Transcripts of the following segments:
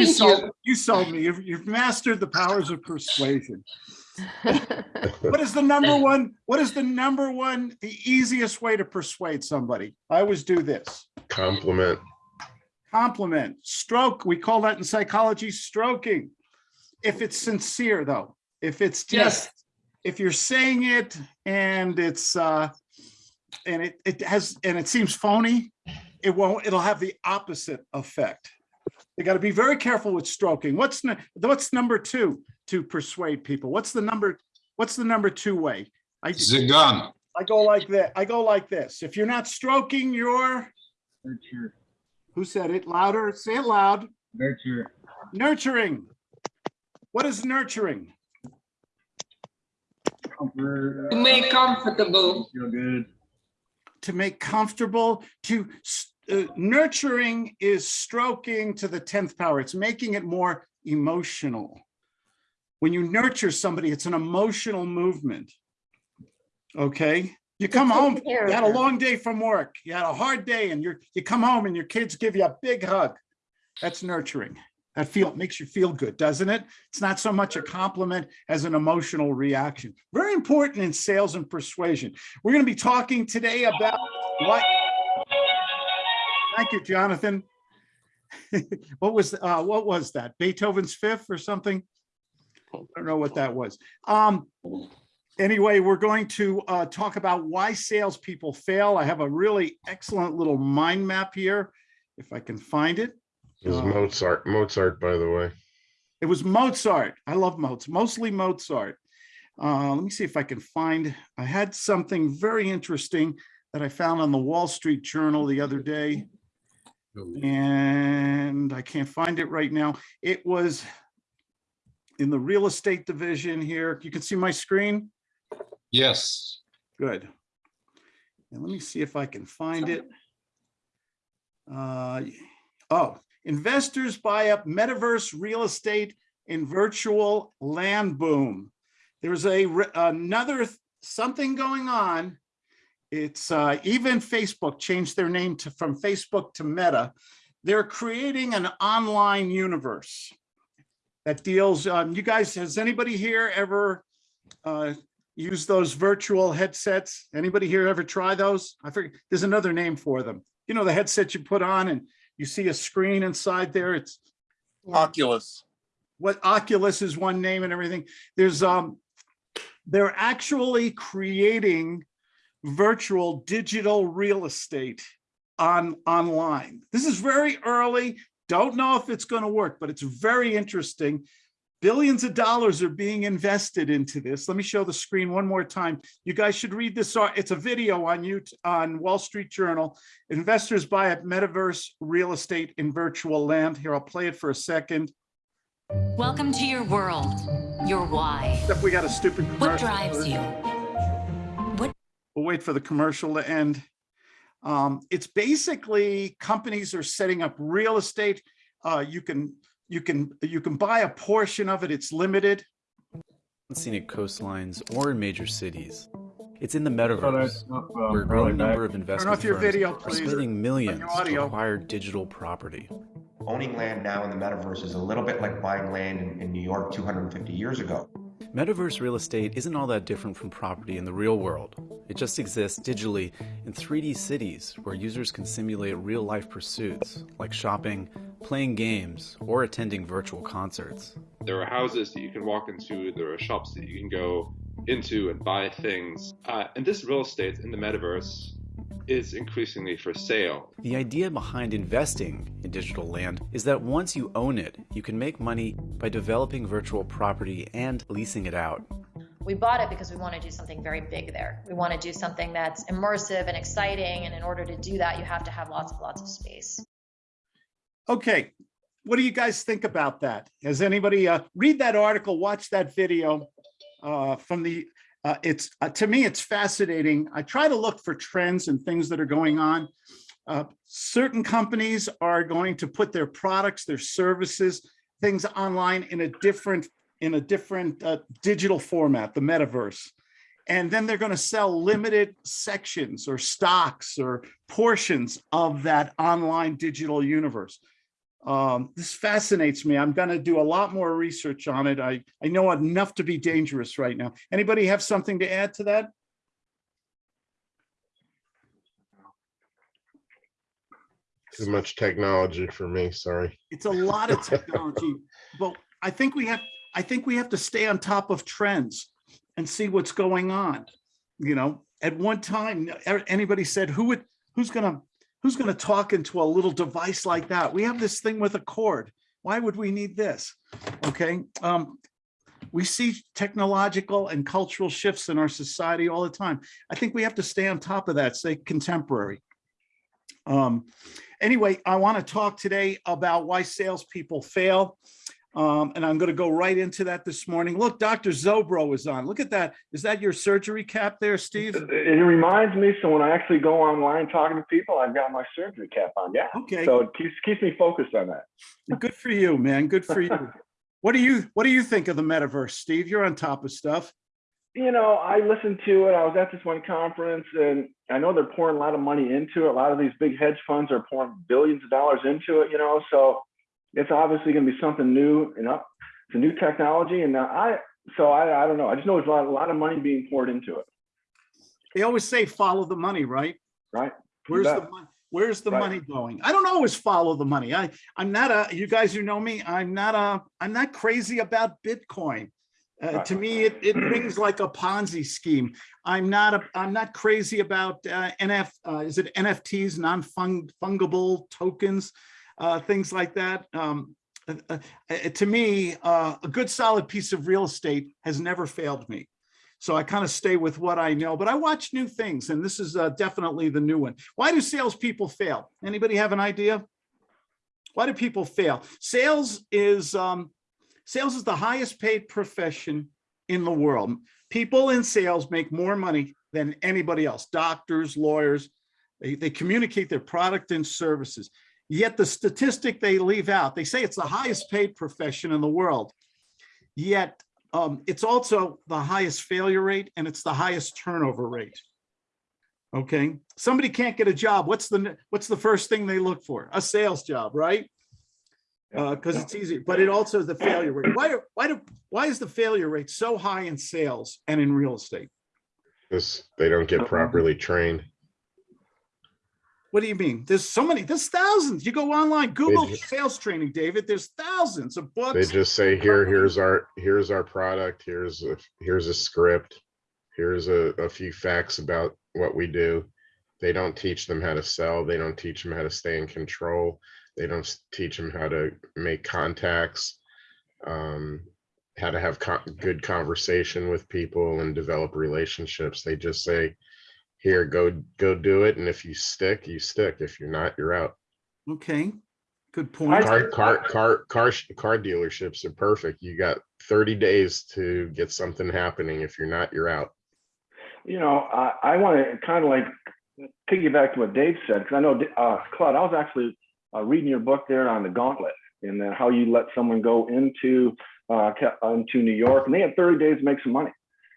You sold, you. you sold me. You've, you've mastered the powers of persuasion. What is the number one, what is the number one, the easiest way to persuade somebody? I always do this. Compliment. Compliment, stroke, we call that in psychology stroking. If it's sincere though, if it's just, Yes. if you're saying it and it's, uh, and it, it has, and it seems phony, it won't, it'll have the opposite effect. You got to be very careful with stroking. What's, what's number two to persuade people? What's the number, what's the number two way? I, The gun. I go like that. I go like this. If you're not stroking, you're, Nurture, who said it louder? Say it loud. nurture, Nurturing. What is nurturing? comfort. To make comfortable. Feel good. To make comfortable, to s- uh, nurturing is stroking to the 10th power. It's making it more emotional. When you nurture somebody, it's an emotional movement. Okay, you come home, you had a long day from work, you had a hard day and you're, you come home and your kids give you a big hug. That's nurturing. That feel, makes you feel good, doesn't it? It's not so much a compliment as an emotional reaction. Very important in sales and persuasion. We're going to be talking today about what. Thank you, Jonathan. What was, uh, what was that? Beethoven's Fifth or something? I don't know what that was. Um, anyway, we're going to, uh, talk about why salespeople fail. I have a really excellent little mind map here, if I can find it. It was Uh, Mozart, Mozart, by the way. It was Mozart. I love Mozart, mostly Mozart. Uh, let me see if I can find, I had something very interesting that I found on the Wall Street Journal the other day. And I can't find it right now. It was in the real estate division here. You can see my screen? Yes. Good. And let me see if I can find it. Uh, Oh, investors buy up metaverse real estate in virtual land boom. There's a, another something going on. It's uh, even Facebook changed their name to, from Facebook to Meta. They're creating an online universe that deals, um, you guys, has anybody here ever uh, use those virtual headsets? Anybody here ever try those? I forget, there's another name for them. You know, the headset you put on and you see a screen inside there. It's Oculus. what Oculus is one name and everything. There's, um, they're actually creating virtual digital real estate on, online. This is very early. Don't know if it's going to work, but it's very interesting. Billions of dollars are being invested into this. Let me show the screen one more time. You guys should read this. Uh, it's a video on you on Wall Street Journal. Investors buy up metaverse real estate in virtual land. Here, I'll play it for a second. Welcome to your world, your why. Except we got a stupid What drives you? What We'll wait for the commercial to end. Um, it's basically companies are setting up real estate. Uh, you can, you can, you can buy a portion of it. It's limited. scenic coastlines or in major cities. It's in the metaverse, uh, where a growing number of investment off your firms video, are spending millions to audio. acquire digital property. owning land now in the metaverse is a little bit like buying land in, in New York 250 years ago. Metaverse real estate isn't all that different from property in the real world. It just exists digitally in 3D cities where users can simulate real life pursuits like shopping, playing games, or attending virtual concerts. There are houses that you can walk into, there are shops that you can go into and buy things. Uh, and this real estate in the metaverse is increasingly for sale. The idea behind investing in digital land is that once you own it, you can make money by developing virtual property and leasing it out. We bought it because we want to do something very big there. We want to do something that's immersive and exciting. And in order to do that, you have to have lots and lots of space. Okay, what do you guys think about that? Has anybody, uh, read that article, watch that video uh, from the, uh, it's, uh, to me, it's fascinating. I try to look for trends and things that are going on. Uh, Certain companies are going to put their products, their services, things online in a different, in a different uh, digital format, the metaverse. And then they're going to sell limited sections or stocks or portions of that online digital universe Um, this fascinates me. I'm gonna do a lot more research on it. I, I know enough to be dangerous right now. Anybody have something to add to that? Too much technology for me, sorry. It's a lot of technology, but I think we have, I think we have to stay on top of trends and see what's going on. You know, at one time, anybody said, who would, who's gonna, who's gonna talk into a little device like that? We have this thing with a cord. Why would we need this? Okay, um, we see technological and cultural shifts in our society all the time. I think we have to stay on top of that, stay contemporary. Um, anyway, I want to talk today about why salespeople fail. Um, and I'm going to go right into that this morning. Look, Dr. Zobro is on. Look at that. Is that your surgery cap there, Steve? It it reminds me, so when I actually go online talking to people, I've got my surgery cap on. Yeah. Okay, So it keeps keeps me focused on that. good for you, man. Good for you. What do you, what do you think of the metaverse, Steve? You're on top of stuff. You know, I listened to it. I was at this one conference, and I know they're pouring a lot of money into it. A lot of these big hedge funds are pouring billions of dollars into it. You know, so it's obviously going to be something new. You know, it's a new technology, and I so I I don't know. I just know there's a lot, a lot of money being poured into it. They always say follow the money, right? Right. Where's the money? Where's the Right. money going? I don't always follow the money. I, I'm not a, you guys who know me, I'm not a, I'm not crazy about Bitcoin. Uh, Right. to me, it, it rings like a Ponzi scheme. I'm not, a, I'm not crazy about uh, NF, uh, is it NFTs, non-fungible tokens, things like that. Um, uh, uh, uh, to me, uh, a good solid piece of real estate has never failed me. So I kind of stay with what I know, but I watch new things, and this is uh, definitely the new one. Why do salespeople fail? Anybody have an idea? Why do people fail? Sales is um, sales is the highest paid profession in the world. People in sales make more money than anybody else. Doctors, lawyers, they, they communicate their product and services. Yet the statistic they leave out, they say it's the highest paid profession in the world. Yet um, it's also the highest failure rate and it's the highest turnover rate. Okay, somebody can't get a job. What's the what's the first thing they look for? A sales job, right? Because yeah. it's easy, but it also is the failure rate. Why do why do why is the failure rate so high in sales and in real estate? Because they don't get properly trained. What do you mean? There's so many. There's thousands. You go online, Google ju- sales training, David. There's thousands of books. They just say, here, here's our, here's our product, here's a, here's a script. Here's a, a few facts about what we do. They don't teach them how to sell. They don't teach them how to stay in control. They don't teach them how to make contacts. Um, how to have co- good conversation with people and develop relationships. They just say, here, go, go do it. And if you stick, you stick. If you're not, you're out. Okay, good point. Car, car, car, car, car dealerships are perfect. You got thirty days to get something happening. If you're not, you're out. you know, I, I want to kind of like piggyback to what Dave said, because I know, uh, Claude, I was actually uh, reading your book there on the gauntlet and then how you let someone go into, uh, into New York and they had 30 days to make some money.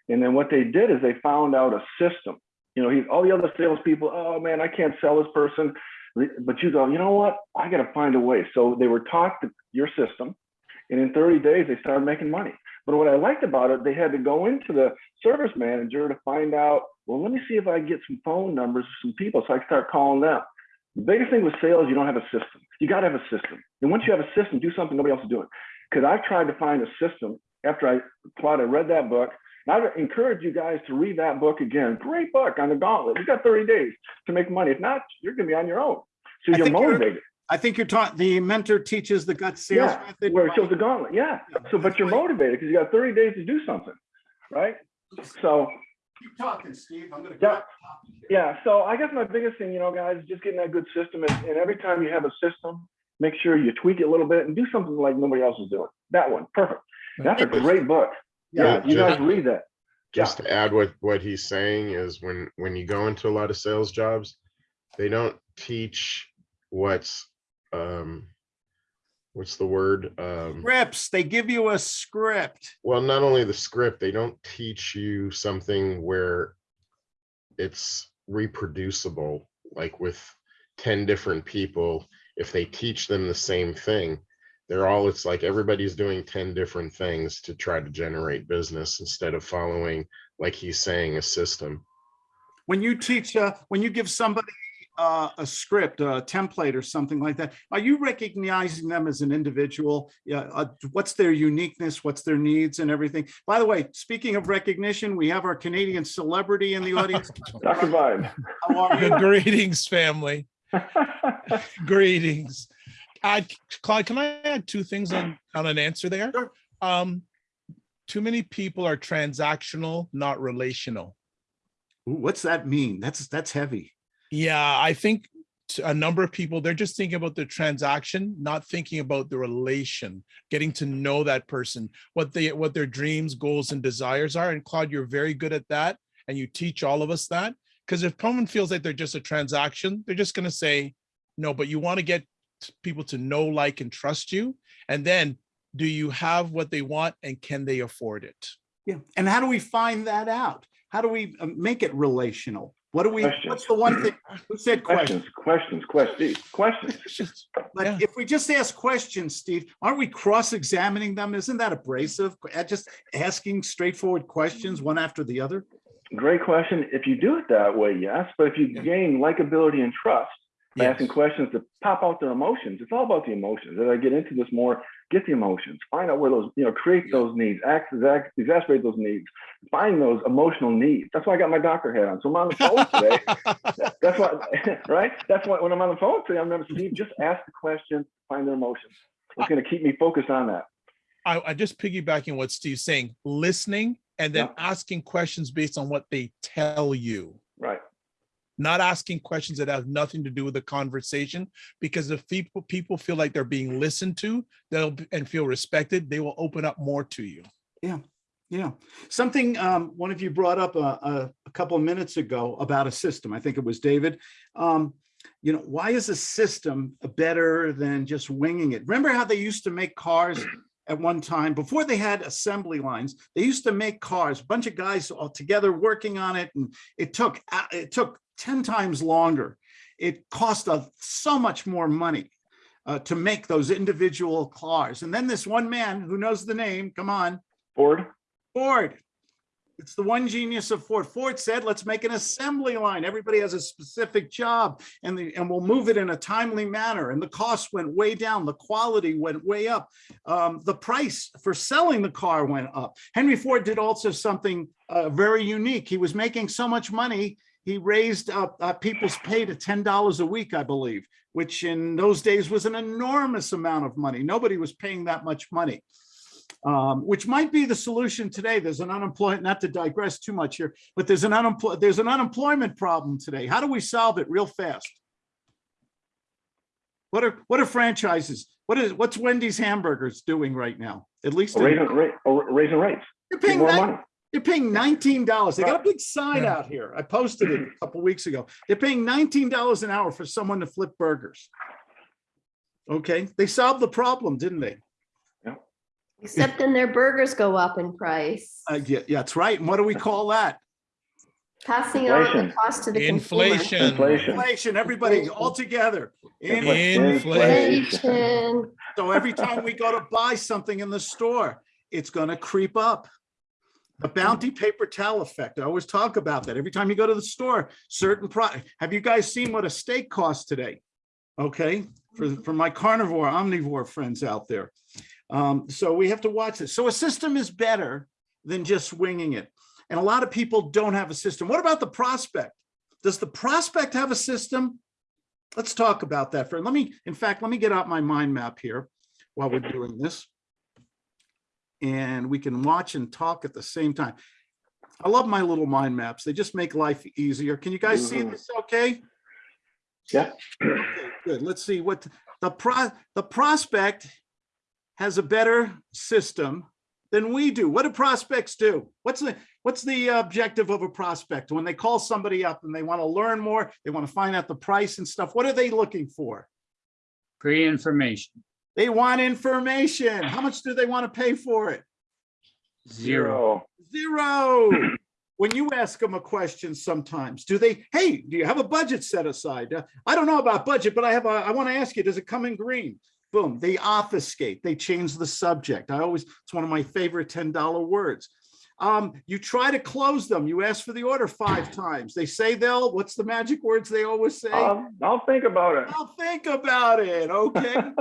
And then what they did is they found out a system. You know, he's all the other salespeople, oh man, I can't sell this person. But you go, you know what? I got to find a way. So they were taught your system. And in 30 days, they started making money. But what I liked about it, they had to go into the service manager to find out, well, let me see if I get some phone numbers of some people so I can start calling them. The biggest thing with sales, you don't have a system. You got to have a system. And once you have a system, do something nobody else is doing. Because I've tried to find a system after I, Claude, I read that book. And I encourage you guys to read that book again. Great book on the gauntlet. You got 30 days to make money. If not, you're going to be on your own. So I you're think you're- motivated. I think you're taught, the mentor teaches the gut sales Yeah, method. where it shows the gauntlet. Yeah. So, but you're motivated because you got 30 days to do something, right? So, Keep talking, Steve. I'm gonna. Yeah. yeah. So I guess my biggest thing, you know, guys, is just getting that good system. And, and every time you have a system, make sure you tweak it a little bit and do something like nobody else is doing. That one, perfect. That's a great book. Yeah, Yeah, you guys just- read that. Just to add what, what he's saying is when, when you go into a lot of sales jobs, they don't teach what's, um, what's the word? Um, Scripts, they give you a script. well, not only the script, they don't teach you something where it's reproducible, like with 10 different people if they teach them the same thing, they're all, it's like everybody's doing 10 different things to try to generate business instead of following, like he's saying, a system. When you teach, uh, when you give somebody uh, a script, a template or something like that, are you recognizing them as an individual? Yeah, uh, what's their uniqueness? What's their needs and everything? By the way, speaking of recognition, we have our Canadian celebrity in the audience. Dr. Vibe. How are you? Greetings, family. Greetings. Uh, Claude, can I add two things on, on an answer there? Sure. Um, too many people are transactional, not relational. Ooh, What's that mean? That's, that's heavy. Yeah, I think a number of people, they're just thinking about the transaction, not thinking about the relation, getting to know that person, what they, what their dreams, goals, and desires are. And Claude, you're very good at that. And you teach all of us that. Because if someone feels like they're just a transaction, they're just gonna say, no, but you want to get people to know, like, and trust you. And then, do you have what they want and can they afford it? Yeah. And how do we find that out? How do we uh, make it relational? What do we, Questions. what's the one thing, who said question? Questions, questions, questions, questions. It's just, yeah. But if we just ask questions, Steve, aren't we cross-examining them? Isn't that abrasive? Uh, Just asking straightforward questions, one after the other? Great question. If you do it that way, yes. But if you gain likability and trust by asking questions to pop out their emotions, it's all about the emotions. As I get into this more, get the emotions, find out where those, you know, create those needs, act, exact, exacerbate those needs, find those emotional needs. That's why I got my doctor hat on. So I'm on the phone today. That's why, right? That's why when I'm on the phone today, I'm remember Steve, just ask the question, find their emotions. It's going to keep me focused on that. I, I just piggybacking what Steve's saying, listening and then Yeah. asking questions based on what they tell you. Not asking questions that have nothing to do with the conversation. Because if people people feel like they're being listened to, they'll and feel respected, they will open up more to you. Yeah, Yeah. something um, one of you brought up a, a, a couple of minutes ago about a system. I think it was David. Um, you know, why is a system better than just winging it? Remember how they used to make cars at one time before they had assembly lines? They used to make cars, a bunch of guys all together working on it, and it took uh, it took ten times longer. It cost us so much more money uh, to make those individual cars. And then this one man who knows the name, come on, Ford? Ford. It's the one genius of Ford. Ford said, let's make an assembly line. Everybody has a specific job and the, and we'll move it in a timely manner. And the cost went way down. The quality went way up. Um, the price for selling the car went up. Henry Ford did also something uh, very unique. He was making so much money. He raised uh, uh, people's pay to $10 a week, I believe, which in those days was an enormous amount of money. Nobody was paying that much money um, which might be the solution today. There's an unemployment, not to digress too much here, but there's an unemployment, there's an unemployment problem today. How do we solve it real fast? What are, what are franchises? What is, what's Wendy's Hamburgers doing right now? At least in- Raising, ra- raising rates. they're paying, more money. They're paying nineteen dollars. They got a big sign Yeah. out here. I posted it a couple weeks ago. They're paying nineteen dollars an hour for someone to flip burgers. Okay, they solved the problem, didn't they? Except then their burgers go up in price, Uh, yeah, yeah, that's right. And what do we call that? passing on the Inflation. cost to the consumer. Inflation. Inflation. Inflation, everybody all together. Inflation. Inflation. So every time we go to buy something in the store, it's gonna creep up. The bounty paper towel effect. I always talk about that. Every time you go to the store, certain product. Have you guys seen what a steak costs today? Okay, for, for my carnivore, omnivore friends out there. Um, so we have to watch this. So a system is better than just winging it. And a lot of people don't have a system. What about the prospect? Does the prospect have a system? Let's talk about that for, let me, in fact, let me get out my mind map here while we're doing this. And we can watch and talk at the same time. I love my little mind maps. They just make life easier. Can you guys see Mhm. this okay? Yeah. Okay, Good. Let's see what the pro, the prospect has a better system than we do. What do prospects do? What's the, what's the objective of a prospect? When they call somebody up and they want to learn more, they want to find out the price and stuff, what are they looking for? Free information, They want information. How much do they want to pay for it? zero. Zero. when you ask them a question sometimes, do they, hey, do you have a budget set aside? Uh, I don't know about budget, but I have a, I want to ask you, does it come in green? Boom, they obfuscate, they change the subject. I always, it's one of my favorite $10 words. Um, you try to close them, you ask for the order five times. They say they'll, what's the magic words they always say? I'll, I'll think about it. I'll think about it, okay?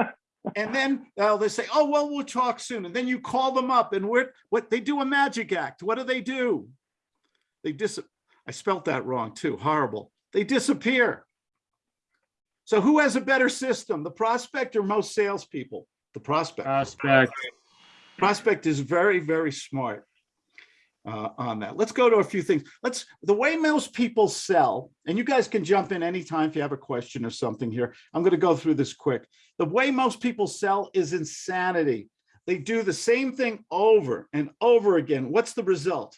And then uh, they say, oh, well, we'll talk soon. And then you call them up and what, what, they do a magic act. What do they do? They dis, I spelt that wrong too, horrible. They disappear. So who has a better system, the prospect or most salespeople? The prospect. Prospect. Prospect is very, very smart uh, on that. Let's go to a few things. Let's, the way most people sell, and you guys can jump in anytime if you have a question or something here. I'm going to go through this quick. The way most people sell is insanity. They do the same thing over and over again. What's the result?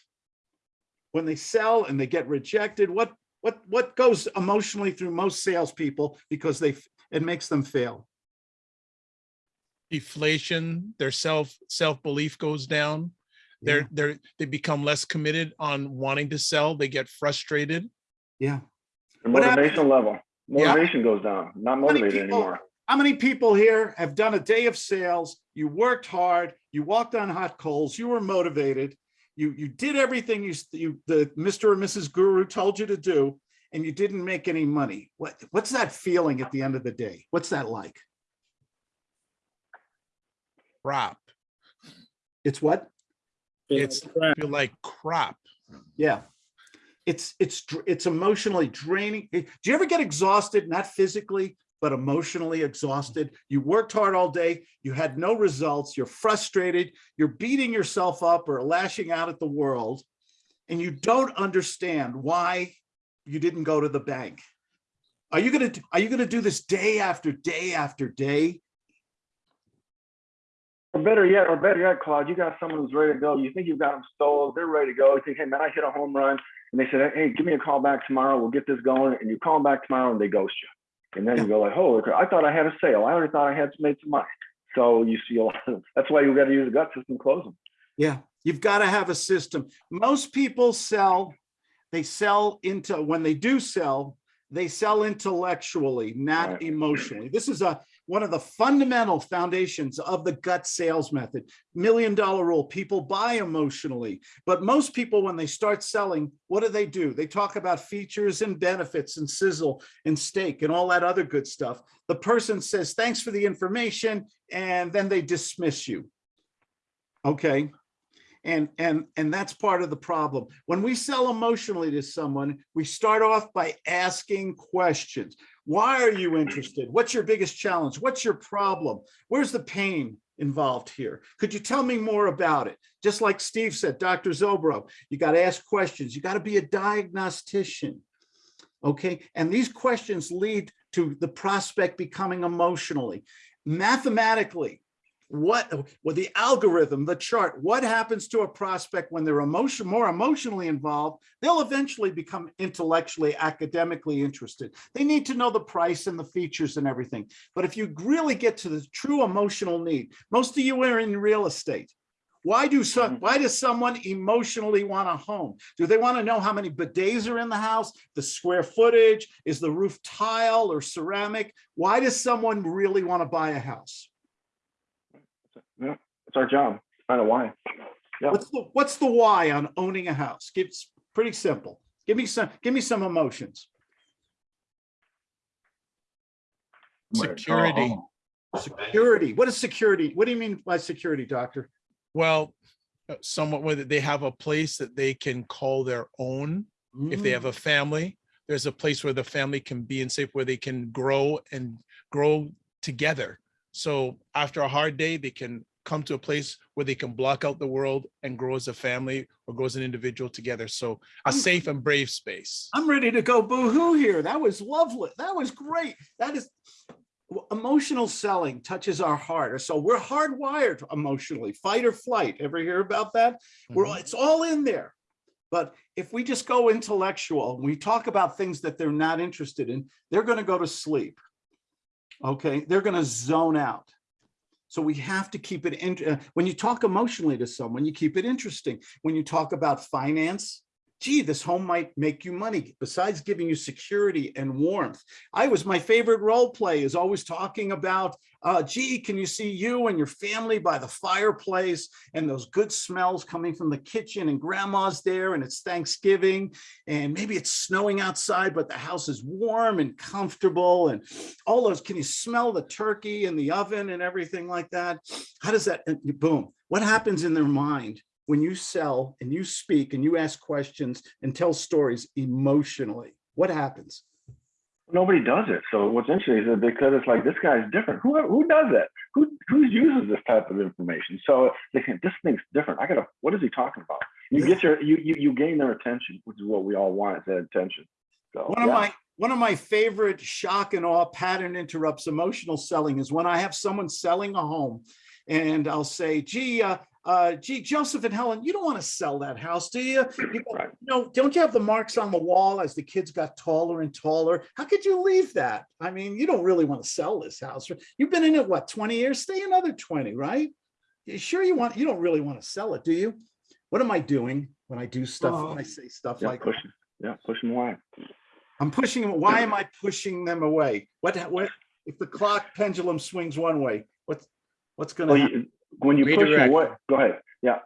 When they sell and they get rejected, what what what goes emotionally through most salespeople because they it makes them fail? Deflation, their self, self-belief goes down. Yeah. They're, they're, they become less committed on wanting to sell. They get frustrated. Yeah. The What happens- motivation level, Yeah. motivation goes down, not many motivated people- anymore. How many people here have done a day of sales? You worked hard, you walked on hot coals, you were motivated. You, you did everything you, you, the Mr. and Mrs. Guru told you to do, and you didn't make any money. What, what's that feeling at the end of the day? What's that like? Crap. It's what? It's feel like crap. Yeah. It's, it's, it's emotionally draining. Do you ever get exhausted, not physically, but emotionally exhausted? You worked hard all day, you had no results, you're frustrated, you're beating yourself up or lashing out at the world, and you don't understand why you didn't go to the bank. Are you gonna, are you gonna do this day after day after day? Or better yet, or better yet, Claude, you got someone who's ready to go. You think you've got them stalled, they're ready to go. You think, hey man, I hit a home run. And they said, hey, give me a call back tomorrow. We'll get this going. And you call them back tomorrow and they ghost you. And then you go like, holy crap, I thought I had a sale. I already thought I had made some money. So you see a lot of, that's why you got to use a gut system close them. Yeah, you've got to have a system. Most people sell, they sell into, when they do sell, they sell intellectually, not Right. emotionally. This is a, one of the fundamental foundations of the gut sales method. Million dollar rule, people buy emotionally. But most people, when they start selling, what do they do? They talk about features and benefits and sizzle and steak and all that other good stuff. The person says, thanks for the information, and then they dismiss you. Okay. And, and, and that's part of the problem. When we sell emotionally to someone, we start off by asking questions. Why are you interested? What's your biggest challenge? What's your problem? Where's the pain involved here? Could you tell me more about it? Just like Steve said, Dr. Zobro, you got to ask questions. You got to be a diagnostician. Okay, and these questions lead to the prospect becoming emotionally. Mathematically, what, well, the algorithm, the chart, what happens to a prospect when they're emotion, more emotionally involved, they'll eventually become intellectually, academically interested. They need to know the price and the features and everything. But if you really get to the true emotional need, most of you are in real estate. Why do some, mm-hmm. why does someone emotionally want a home? Do they want to know how many bidets are in the house, the square footage, is the roof tile or ceramic? Why does someone really want to buy a house? Yeah, it's our job. Find out why. Yeah. What's the, what's the why on owning a house? It's pretty simple. Give me some, give me some emotions. Security. Security. What is security? What do you mean by security, doctor? Well, uh, somewhat whether they have a place that they can call their own. If they have a family, there's a place where the family can be and safe, where they can grow and grow together. So after a hard day, they can come to a place where they can block out the world and grow as a family or grow as an individual together. So a safe and brave space. I'm ready to go boo-hoo here. That was lovely. That was great. That is emotional selling touches our heart. So we're hardwired emotionally, fight or flight. Ever hear about that? We're, Mhm. it's all in there. But if we just go intellectual, we talk about things that they're not interested in, they're going to go to sleep. Okay, they're going to zone out. So we have to keep it in. uh, When you talk emotionally to someone, you keep it interesting. When you talk about finance, gee, this home might make you money besides giving you security and warmth. I was, my favorite role play is always talking about, uh, gee, can you see you and your family by the fireplace and those good smells coming from the kitchen and grandma's there and it's Thanksgiving and maybe it's snowing outside, but the house is warm and comfortable and all those, can you smell the turkey in the oven and everything like that? How does that, boom, what happens in their mind when you sell and you speak and you ask questions and tell stories emotionally? What happens? Nobody does it. So what's interesting is that because it's like this guy's different. Who who does that? Who who uses this type of information? So they think this thing's different. I gotta. What is he talking about? You get your you you you gain their attention, which is what we all want is that attention. So One of my one of my favorite shock and awe pattern interrupts emotional selling is when I have someone selling a home and I'll say, gee, uh, uh, gee, Joseph and Helen, you don't want to sell that house, do you? You Right. No, don't you have the marks on the wall as the kids got taller and taller? How could you leave that? I mean, you don't really want to sell this house. You've been in it, what, 20 years? Stay another 20, right? You sure you want, you don't really want to sell it, do you? What am I doing when I do stuff, when I say stuff yeah, like, push yeah push them away. I'm pushing them, why am I pushing them away? What, what, if the clock pendulum swings one way, what's, what's gonna Well, happen? You, when you push them away, go ahead. Yeah.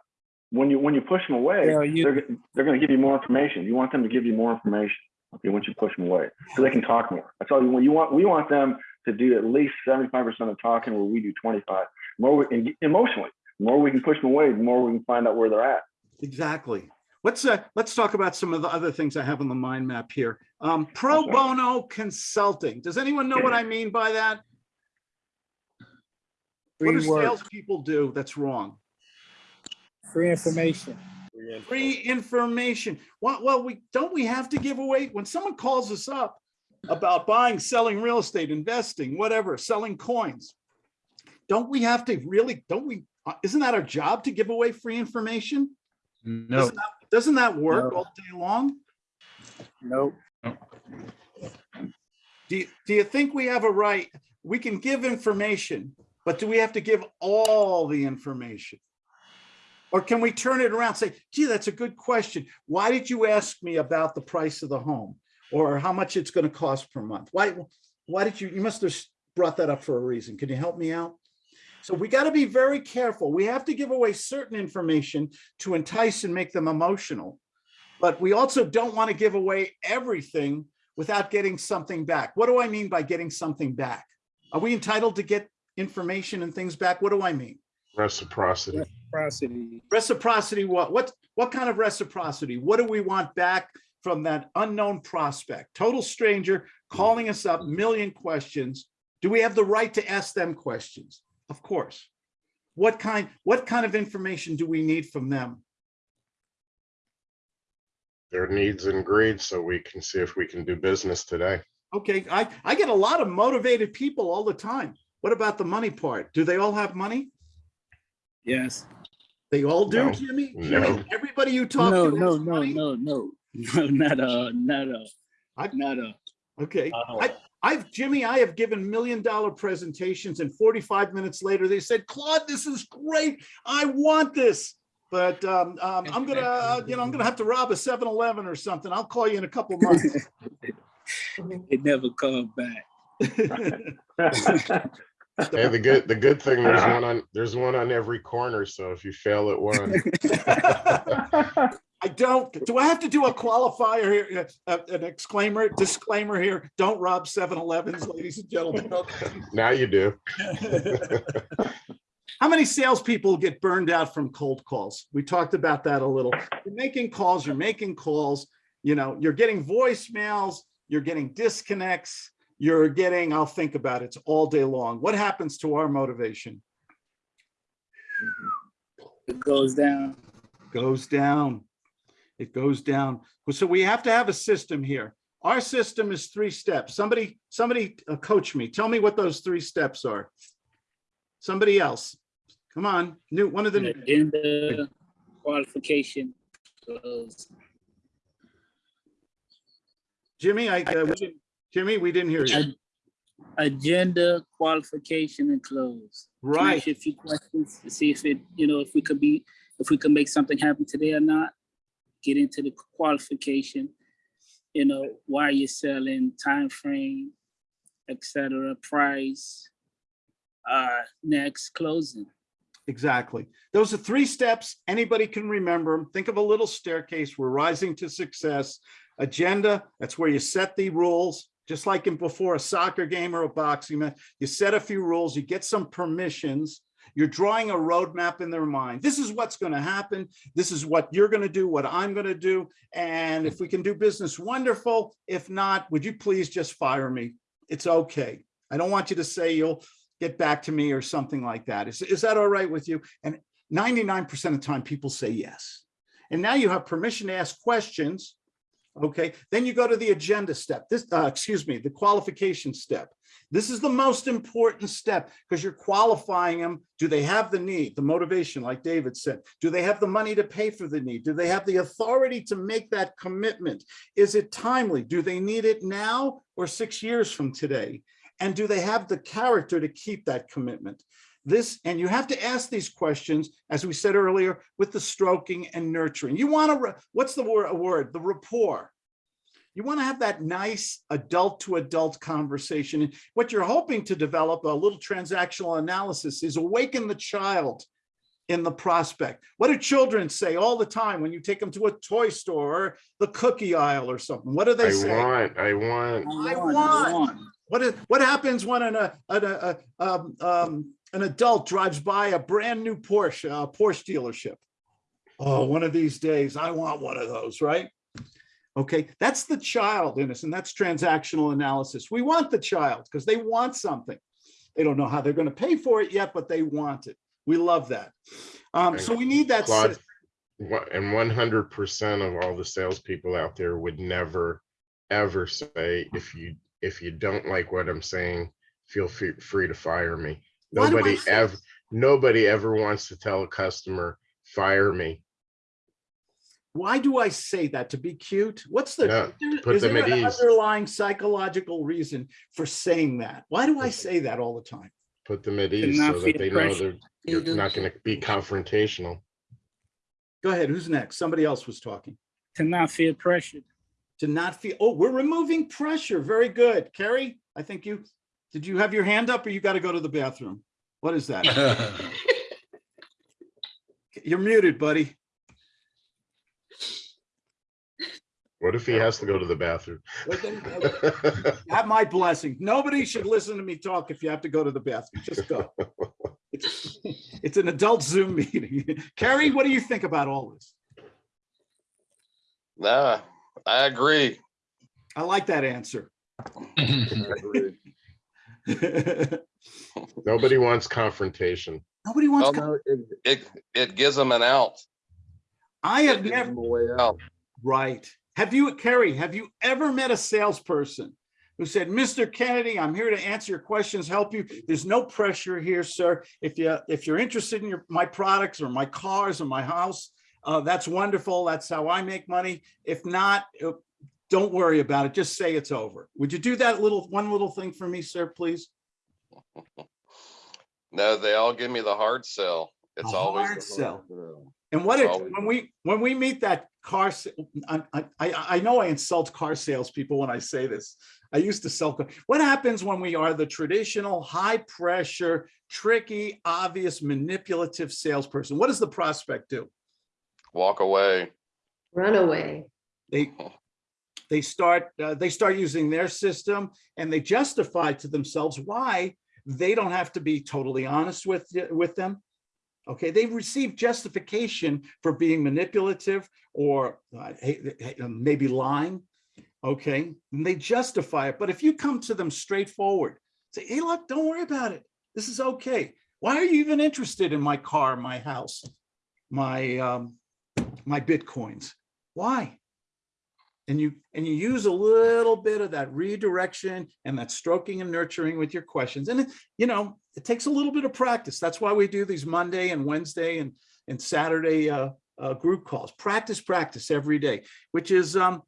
When you when you push them away, Yeah, you- they're they're going to give you more information. You want them to give you more information. Okay, once you push them away, so they can talk more. That's all you want. You want we want them to do at least seventy five percent of talking, where we do twenty five. More we, and emotionally, the more we can push them away, the more we can find out where they're at. Exactly. Let's, uh, let's talk about some of the other things I have on the mind map here. Um, pro bono consulting. Does anyone know what I mean by that? What do work, salespeople do that's wrong? free information. Free information. Well, well, we, don't we have to give away, when someone calls us up about buying, selling real estate, investing, whatever, selling coins, don't we have to really, don't we, uh, isn't that our job to give away free information? No, Doesn't that- Doesn't that work No. all day long? no. Do you, do you think we have a right? We can give information, but do we have to give all the information? Or can we turn it around, and say, gee, that's a good question. Why did you ask me about the price of the home? Or how much it's gonna cost per month? Why, why did you, you must have brought that up for a reason. Can you help me out? So we gotta be very careful. We have to give away certain information to entice and make them emotional. But we also don't want to give away everything without getting something back. What do I mean by getting something back? Are we entitled to get information and things back? What do I mean? Reciprocity. Reciprocity. Reciprocity, what, what, what kind of reciprocity? What do we want back from that unknown prospect? Total stranger calling us up, million questions. Do we have the right to ask them questions? Of course. What kind, what kind of information do we need from them? Their needs and greed, so we can see if we can do business today. Okay, I, I get a lot of motivated people all the time. What about the money part? Do they all have money? Yes. They all do, No. Jimmy? No. Jimmy, everybody you talk No, to no, has no, money? no, no, no, not uh, not uh, I- not uh. Okay, Uh-huh. I, I've, Jimmy, I have given million dollar presentations and 45 minutes later, they said, Claude, this is great. I want this. But um, um, I'm gonna, uh, you know, I'm gonna have to rob a 7-Eleven or something. I'll call you in a couple months. It never comes back. Hey, the good, the good thing, there's one on, there's one on every corner, so if you fail at one. I don't, do I have to do a qualifier here, uh, an exclaimer, disclaimer here? Don't rob 7-Elevens, ladies and gentlemen. Now you do. How many salespeople get burned out from cold calls? We talked about that a little. You're making calls, you're making calls, you know, you're getting voicemails, you're getting disconnects, you're getting, I'll think about it, it's all day long. What happens to our motivation? It goes down. Goes down. It goes down. So we have to have a system here. Our system is three steps. Somebody, somebody uh, coach me. Tell me what those three steps are. Somebody else. Come on, new, one of the. Agenda, qualification, close. Jimmy, I, uh, we didn't- Jimmy, we didn't hear you. Ag- Agenda, qualification, and close. Right. A few questions to see if it, you know, if we could be, if we could make something happen today or not. get into the qualification, you know, why you're selling, time frame, etc., price, uh, next closing. Exactly. Those are three steps. Anybody can remember them. Think of a little staircase. We're rising to success. Agenda, that's where you set the rules, just like in before a soccer game or a boxing match. You set a few rules, you get some permissions. You're drawing a roadmap in their mind. This is what's going to happen. This is what you're going to do, what I'm going to do. And if we can do business, wonderful. If not, would you please just fire me? It's okay. I don't want you to say you'll get back to me or something like that. Is, is that all right with you? And 99% of the time, people say yes. And now you have permission to ask questions. Okay, then you go to the agenda step. This, uh, excuse me, the qualification step. This is the most important step because you're qualifying them. Do they have the need, the motivation, like David said? Do they have the money to pay for the need? Do they have the authority to make that commitment? Is it timely? Do they need it now or six years from today? And do they have the character to keep that commitment? This, and you have to ask these questions, as we said earlier, with the stroking and nurturing. You want to, what's the word, a word, the rapport. You want to have that nice adult to adult conversation. And what you're hoping to develop, a little transactional analysis, is awaken the child in the prospect. What do children say all the time when you take them to a toy store or the cookie aisle or something? What do they I say? want, I want. I want. What is, what happens when an, a, a, a, um, um, an adult drives by a brand new Porsche, uh, Porsche dealership? Oh, one of these days, I want one of those, right? Okay, that's the child in us, and that's transactional analysis. We want the child because they want something. They don't know how they're going to pay for it yet, but they want it. We love that. Um, so we need that. Claude, And one hundred percent of all the salespeople out there would never, ever say, if you, if you don't like what I'm saying, feel free, free to fire me. Why do I Nobody ever, nobody ever wants to tell a customer, fire me. Why do I say that? To be cute? What's the, Yeah, is there- put is them there at an ease. underlying psychological reason for saying that? Why do I say that all the time? Put them at ease so that they know pressure. that you're not gonna be confrontational. Go ahead, who's next? Somebody else was talking. To not feel pressured. To not feel, oh, we're removing pressure. Very good. Carrie, I think you, did you have your hand up or you got to go to the bathroom? What is that? You're muted, buddy. What if he has to go to the bathroom? Uh, have my blessing. Nobody should listen to me talk if you have to go to the bathroom. Just go. It's it's an adult Zoom meeting. Carrie, what do you think about all this? Nah, I agree. I like that answer. Nobody wants confrontation. Nobody wants, Well, no, it, it, it gives them an out. I have It never, way out. right. Have you, Kerry? have you ever met a salesperson who said, Mr. Kennedy, I'm here to answer your questions, help you. There's no pressure here, sir. If you, if you're interested in your, my products or my cars or my house, uh, that's wonderful. That's how I make money. If not, uh, don't worry about it. Just say it's over. Would you do that little, one little thing for me, sir, please? No, they all give me the hard sell. It's A always. hard the sell. sell. And what It's if, when we, when we meet that car, I I know I insult car salespeople when I say this. I used to sell. car- What happens when we are the traditional, high pressure, tricky, obvious, manipulative salesperson? What does the prospect do? Walk away. Run away. They, they start, uh, they start using their system and they justify to themselves why they don't have to be totally honest with, with them. Okay, they receive justification for being manipulative or uh, uh, maybe lying. Okay, and they justify it. But if you come to them straightforward, say, hey, look, don't worry about it. This is okay. Why are you even interested in my car, my house, my um, my bitcoins? Why? And you and you use a little bit of that redirection and that stroking and nurturing with your questions. And you know, it takes a little bit of practice. That's why we do these Monday and Wednesday and and Saturday uh, uh, group calls. Practice, practice every day. Which is um,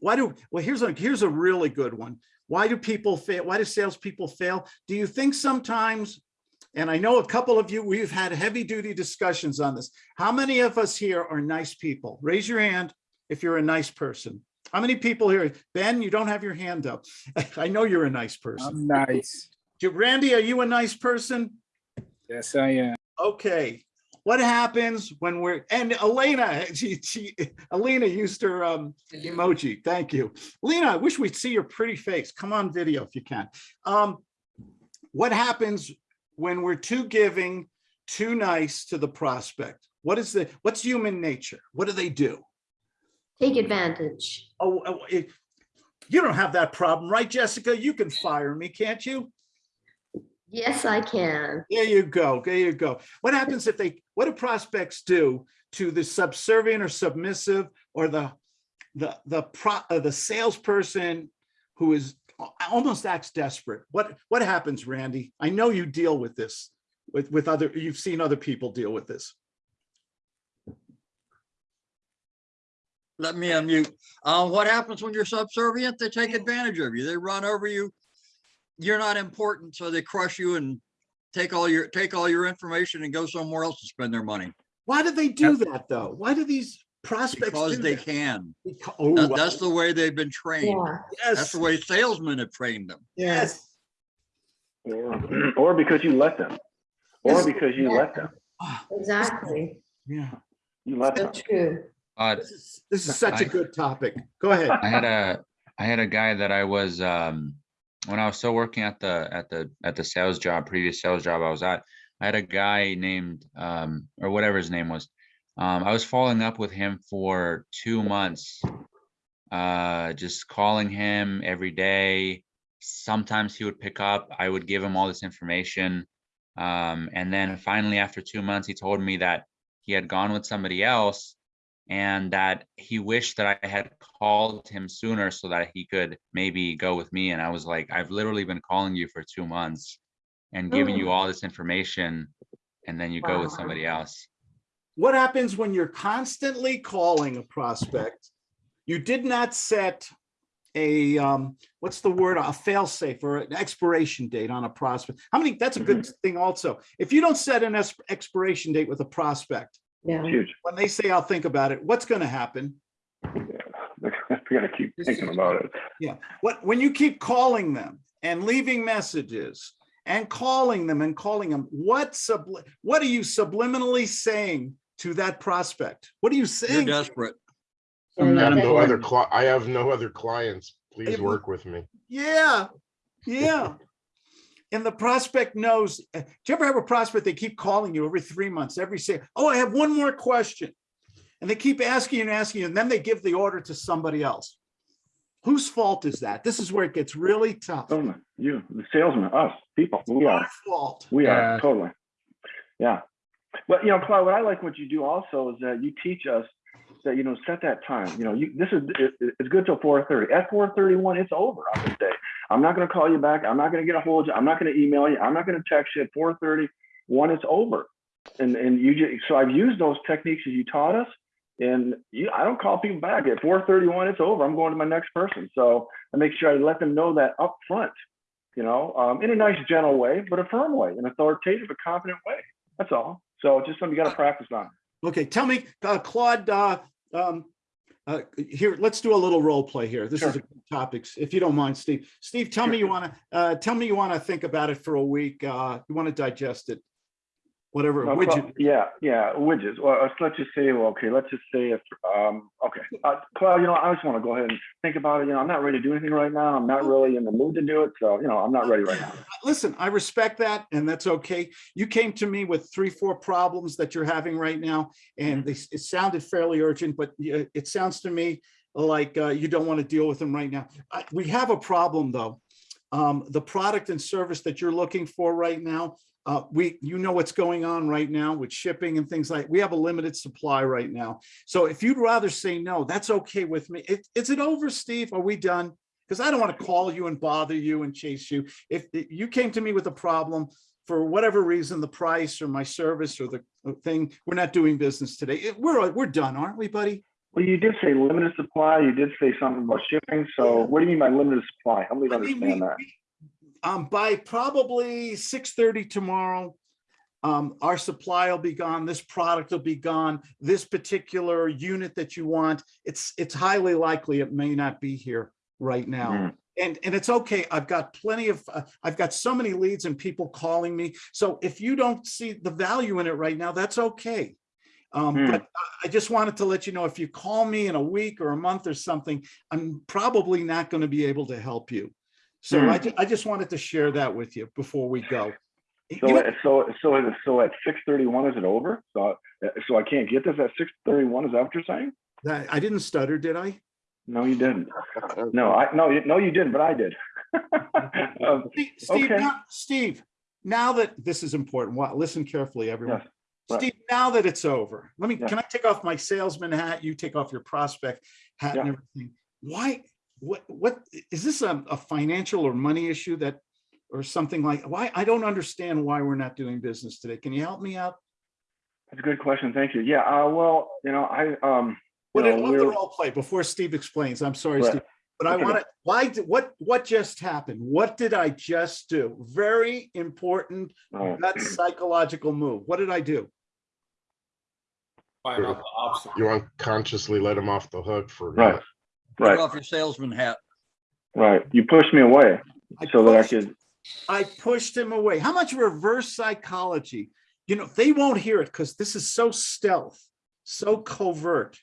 why do well? Here's a here's a really good one. Why do people fail? Why do salespeople fail? Do you think sometimes and I know a couple of you, we've had heavy duty discussions on this. How many of us here are nice people? Raise your hand if you're a nice person. How many people here? Ben, you don't have your hand up. I know you're a nice person. I'm nice. Randy, are you a nice person? Yes, I am. Okay, what happens when we're, and Elena, she, she, Elena used her um emoji, thank you. Lena, I wish we'd see your pretty face. Come on video if you can. Um, what happens when we're too giving, too nice to the prospect? What is the, what's human nature? What do they do? Take advantage. Oh, oh, it- you don't have that problem, right, Jessica? You can fire me, can't you? Yes, I can. There you go. There you go. What happens if they, what do prospects do to the subservient or submissive or the, the, the pro, uh, the salesperson who is almost acts desperate? What, what happens, Randy? I know you deal with this with, with other, you've seen other people deal with this. Let me unmute. Uh, what happens when you're subservient? They take advantage of you. They run over you. You're not important, so they crush you and take all your, take all your information and go somewhere else to spend their money. Why do they do that though? Why do these prospects Because do they that? can. Beca- oh, That- wow. That's the way they've been trained. That's Yes, the way salesmen have trained them. yes. Or, or because you let them, or because you let them, Exactly. Yeah, you let So them. true. Uh, this is, this is such a I- good topic. Go ahead. I had a, I had a guy that I was, um, when I was still working at the, at the, at the sales job, previous sales job I was at, I had a guy named, um, or whatever his name was. Um, I was following up with him for two months. Uh, just calling him every day. Sometimes he would pick up, I would give him all this information. Um, and then finally, after two months, he told me that he had gone with somebody else and that he wished that I had called him sooner so that he could maybe go with me. And I was like, I've literally been calling you for two months and giving you Oh. all this information, and then you go with somebody else. What happens when you're constantly calling a prospect? You did not set a, um, what's the word, a fail-safe or an expiration date on a prospect. How many, that's a good thing also. If you don't set an ex- expiration date with a prospect, Yeah. Huge. when they say, I'll think about it, what's gonna happen? We gotta keep thinking about it. Yeah, what, when you keep calling them and leaving messages and calling them and calling them, what subli, what are you subliminally saying to that prospect? What are you You're saying? desperate. I you're have no other, I have no other clients. Please Able- work with me. Yeah, yeah. And the prospect knows, uh, do you ever have a prospect, they keep calling you every three months, every say, oh, I have one more question. And they keep asking and asking, you, and then they give the order to somebody else. Whose fault is that? This is where it gets really tough. Salesman, you, the salesman, us, people, we Our are, fault. we Yeah. are, totally. Yeah. But, you know, Clyde, what I like what you do also is that you teach us that, you know, set that time, you know, you, this is, it, it- it's good till four thirty. At four thirty-one, it's over on this day. I'm not gonna call you back. I'm not gonna get a hold of you. I'm not gonna email you. I'm not gonna text you at four thirty. One, it's over. And, and you just, so I've used those techniques that you taught us. And you, I don't call people back at four thirty-one, it's over. I'm going to my next person. So I make sure I let them know that up front, you know, um, in a nice, gentle way, but a firm way, an authoritative, a confident way. That's all. So just something you gotta practice on. Okay, tell me, uh, Claude, uh, um, uh, here, let's do a little role play here. This is a good topics, if you don't mind, Steve. Steve, tell me you want to, uh, tell me you want to think about it for a week. Uh, you want to digest it. Whatever No, widget. Yeah, yeah, widgets. Well, let's- let's just say, well, okay, let's just say if, um, okay. Uh, Claude, you know, I just want to go ahead and think about it. You know, I'm not ready to do anything right now. I'm not really in the mood to do it. So, you know, I'm not ready right now. Listen, I respect that and that's okay. You came to me with three, four problems that you're having right now. And they, it sounded fairly urgent, but it sounds to me like uh, you don't want to deal with them right now. I- We have a problem though. Um, The product and service that you're looking for right now, uh, we, you know what's going on right now with shipping and things like, we have a limited supply right now. So if you'd rather say no, that's okay with me. Is- Is it over, Steve? Are we done? Because I don't want to call you and bother you and chase you. If if you came to me with a problem, for whatever reason, the price or my service or the thing, we're not doing business today. It- We're, we're done, aren't we, buddy? Well, you did say limited supply. You did say something about shipping. So what do you mean by limited supply? Help me I mean, we- understand that. Um, by probably six thirty tomorrow, um, our supply will be gone, this product will be gone, this particular unit that you want, it's, it's highly likely it may not be here right now. Mhm. And, and it's okay, I've got plenty of, uh, I've got so many leads and people calling me. So if you don't see the value in it right now, that's okay. Um, Hmm. but I just wanted to let you know, if you call me in a week or a month or something, I'm probably not going to be able to help you. So I, Hmm. ju- I just wanted to share that with you before we go. So, You- at- so, so, is it- so at six thirty-one, is it over? So, uh, so I can't get this at six thirty-one, is that what you're saying? I I didn't stutter, did I? No, you didn't. No, I, no, you- no, you didn't, but I did. Um, Steve, Steve, Okay. now- Steve, now that this is important, well, listen carefully, everyone. Yes, right. Steve, now that it's over, let me, Yeah. can I take off my salesman hat? You take off your prospect hat and everything. Why, what, what, is this a, a financial or money issue that, or something like, why, I don't understand why we're not doing business today. Can you help me out? That's a good question, thank you. Yeah, uh, well, you know, I, um, you What did, know, let the we're, role play before Steve explains. I'm sorry, Right. Steve. But I want to, why, did- what, what just happened? What did I just do? Very important uh, gut psychological move. What did I do? Find out the obstacle. You unconsciously let him off the hook for. right, not- Take right, off your salesman hat. right. You pushed me away I so that I pushed- could, I pushed him away. How much reverse psychology? You know, they won't hear it because this is so stealth, so covert.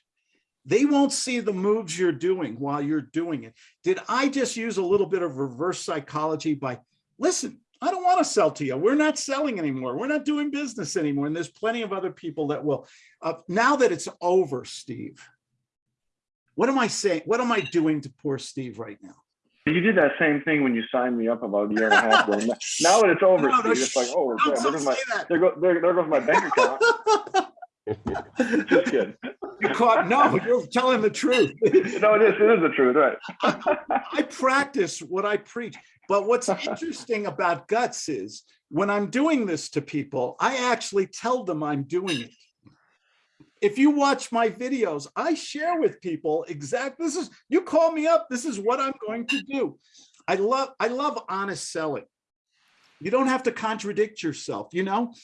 They won't see the moves you're doing while you're doing it. Did I just use a little bit of reverse psychology by, listen, I don't want to sell to you. We're not selling anymore. We're not doing business anymore. And there's plenty of other people that will. Uh, now that it's over, Steve, what am I saying? What am I doing to poor Steve right now? you did that same thing when you signed me up about a year and a half ago. Now that it's over, No, no, Steve, it's like, oh, Don't- there goes my, there go, there, there goes my bank account. Just kidding. You caught, no, you're telling the truth. No, it is, it is the truth, right? I practice what I preach. But what's interesting about guts is when I'm doing this to people, I actually tell them I'm doing it. If you watch my videos, I share with people exact, this is, you call me up, this is what I'm going to do. I love, I love honest selling. You don't have to contradict yourself, you know?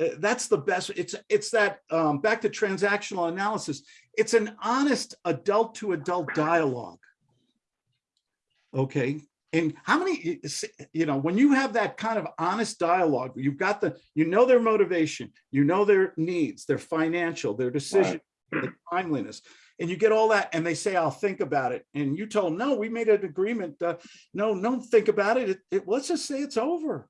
Uh, That's the best. It's, it's that, um, back to transactional analysis. It's an honest adult to adult dialogue. Okay, and how many, you know, when you have that kind of honest dialogue, you've got the, you know their motivation, you know their needs, their financial, their decision, their timeliness, and you get all that, and they say, I'll think about it. And you told, no, we made an agreement. Uh, no, don't think about it. It, it. Let's just say it's over.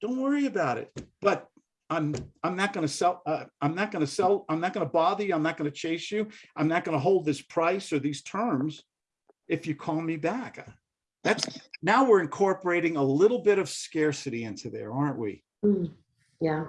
Don't worry about it. But I'm, I'm not gonna sell, uh, I'm not gonna sell, I'm not gonna bother you. I'm not gonna chase you. I'm not gonna hold this price or these terms if you call me back. That's, now we're incorporating a little bit of scarcity into there, aren't we? Mm, Yeah.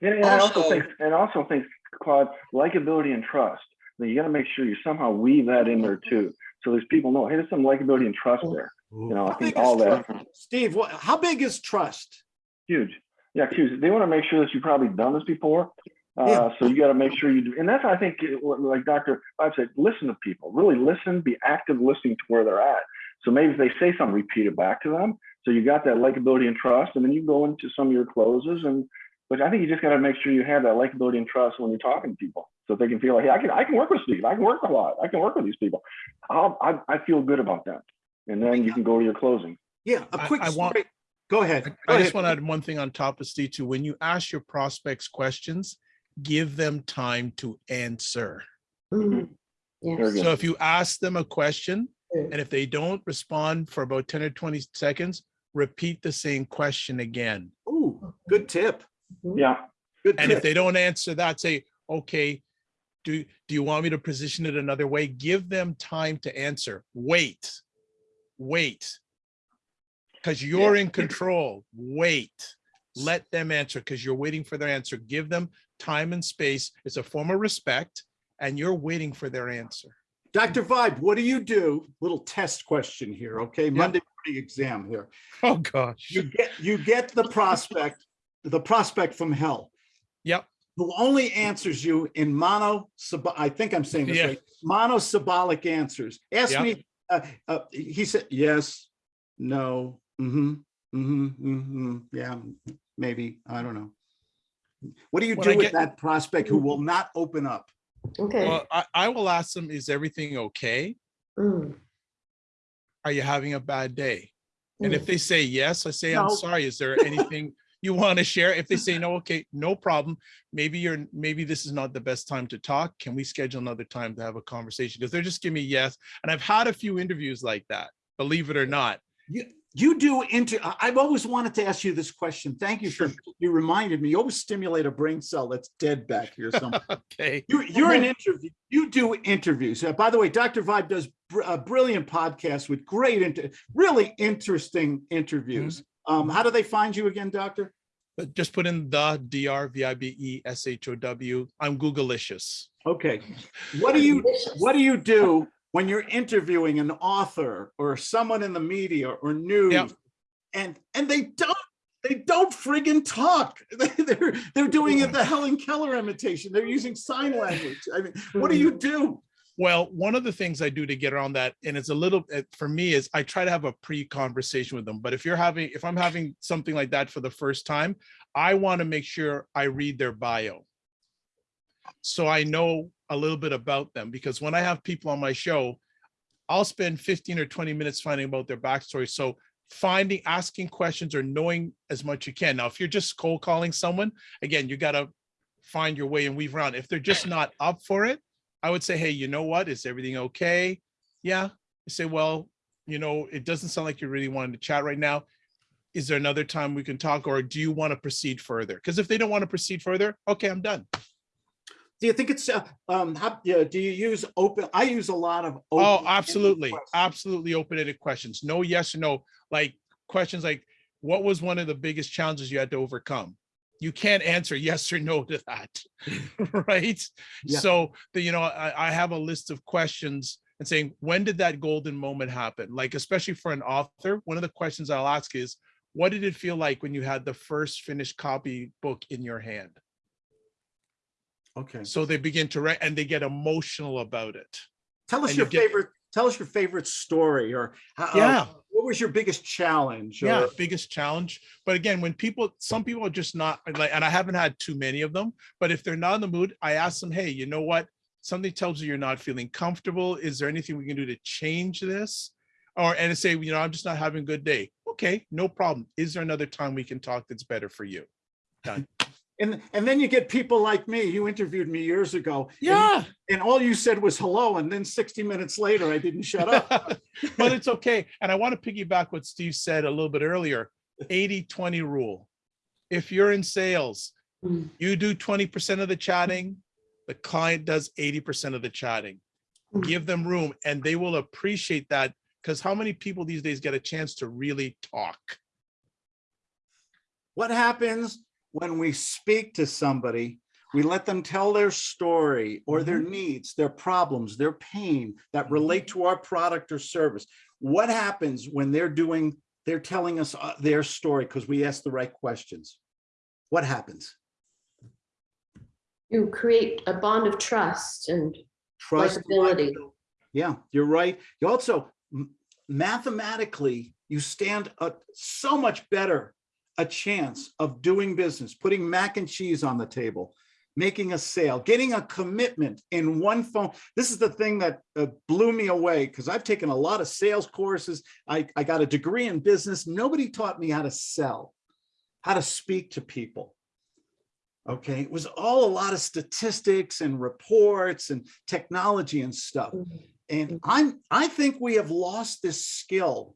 And, and I also Also- think, and also think, Claude, likability and trust. Now, you gotta make sure you somehow weave that in there too. So there's people know, hey, there's some likability and trust there. You know, I How think all that. Steve, what, how big is trust? huge. Yeah, huge. They wanna make sure that you've probably done this before. Yeah. Uh, so you gotta make sure you do. And that's, I think, like Dr. Bob said, listen to people, really listen, be active listening to where they're at. So maybe if they say something, repeat it back to them. So you got that likability and trust, and then you go into some of your closes and, but I think you just gotta make sure you have that likability and trust when you're talking to people. So they can feel like, hey, I can, I can work with Steve. I can work a lot. I can work with these people. I'll, I, I feel good about that. And then you can go to your closing. Yeah, a quick I want- story. Go ahead. Go I just want to add one thing on top of Steve too. When you ask your prospects questions, give them time to answer. Very Yes. So if you ask them a question Mm. Mm. and if they don't respond for about 10 or 20 seconds, repeat the same question again. Ooh, good tip. Mm-hmm. Yeah, Good And if they don't answer that, say, okay, do, do you want me to position it another way? Give them time to answer. Wait, wait. Because you're in control. Wait. Let them answer because you're waiting for their answer. Give them time and space. It's a form of respect and you're waiting for their answer. Dr. Vibe, what do you do? Little test question here, okay? Monday morning exam here. Oh, gosh. You get, you get the prospect, the prospect from hell. Yep. who only answers you in mono, I think I'm saying this Yeah. right, monosyllabic answers. Ask Yeah. me, uh, uh, he said, yes, no, mm-hmm, hmm hmm yeah, maybe, I don't know. What do you When I do with get- that prospect who will not open up? Okay. Well, I, I will ask them, is everything okay? Mm, Are you having a bad day? And if mm. they say yes, I say, I'm sorry, is there anything you want to share? If they say no, okay, no problem. Maybe you're, maybe this is not the best time to talk. Can we schedule another time to have a conversation? Because they're just giving me yes. And I've had a few interviews like that, believe it or not. You, you do inter, I- I've always wanted to ask you this question. Thank you for, you reminded me, you always stimulate a brain cell that's dead back here somewhere. Okay. You're, you're an interview, you do interviews. Uh, By the way, Dr. Vibe does br- a brilliant podcast with great, inter- really interesting interviews. Um, how do they find you again, doctor? But just put in the D R V I B E S H O W. I'm Googleicious. Okay. What do you, what do you do when you're interviewing an author or someone in the media or news? And, and they don't, they don't friggin' talk. They're, they're doing it the Helen Keller imitation. They're using sign language. I mean, what do hmm. you do? Well, one of the things I do to get around that, and it's a little, for me, is I try to have a pre-conversation with them. But if you're having, if I'm having something like that for the first time, I want to make sure I read their bio. So I know a little bit about them, because when I have people on my show, I'll spend 15 or 20 minutes finding about their backstory. So finding, asking questions or knowing as much you can. Now, if you're just cold calling someone, again, you gotta find your way and weave around. If they're just not up for it, I would say, hey, you know what? Is everything okay? Yeah. You say, well, you know, it doesn't sound like you're really wanting to chat right now. Is there another time we can talk or do you want to proceed further? Because if they don't want to proceed further, okay, I'm done. Do you think it's, uh, um, how, yeah, do you use open, I use a lot of. Oh, absolutely. questions. Absolutely open-ended questions. No, yes or no. Like questions like, what was one of the biggest challenges you had to overcome? You can't answer yes or no to that, right? Yeah. So, the, you know, I, I have a list of questions and saying, when did that golden moment happen? Like, especially for an author, one of the questions I'll ask is, what did it feel like when you had the first finished copy book in your hand? Okay. So they begin to write and they get emotional about it. Tell us And your you get- favorite, tell us your favorite story or. how- uh, Yeah. What was your biggest challenge? yeah biggest challenge but again when people some people are just not like and i haven't had too many of them but if they're not in the mood i ask them hey you know what something tells you you're not feeling comfortable is there anything we can do to change this or and say you know i'm just not having a good day okay no problem is there another time we can talk that's better for you done And, and then you get people like me, you interviewed me years ago. yeah And all you said was hello, and then 60 minutes later, I didn't shut up. but it's okay and i want to piggyback what steve said a little bit earlier 80 20 rule if you're in sales Mm. you do 20% of the chatting the client does 80% of the chatting Mm. give them room and they will appreciate that because how many people these days get a chance to really talk What happens when we speak to somebody? We let them tell their story or their needs, their problems, their pain that relate to our product or service. What happens when they're doing, they're telling us uh, their story because we ask the right questions? What happens? You create a bond of trust and Trust. likability. Yeah, you're right. You also mathematically, you stand a so much better a chance of doing business, putting mac and cheese on the table, making a sale, getting a commitment in one phone. This is the thing that uh, blew me away because I've taken a lot of sales courses. I, I got a degree in business. Nobody taught me how to sell, how to speak to people. Okay, it was all a lot of statistics and reports and technology and stuff. And I'm, I think we have lost this skill.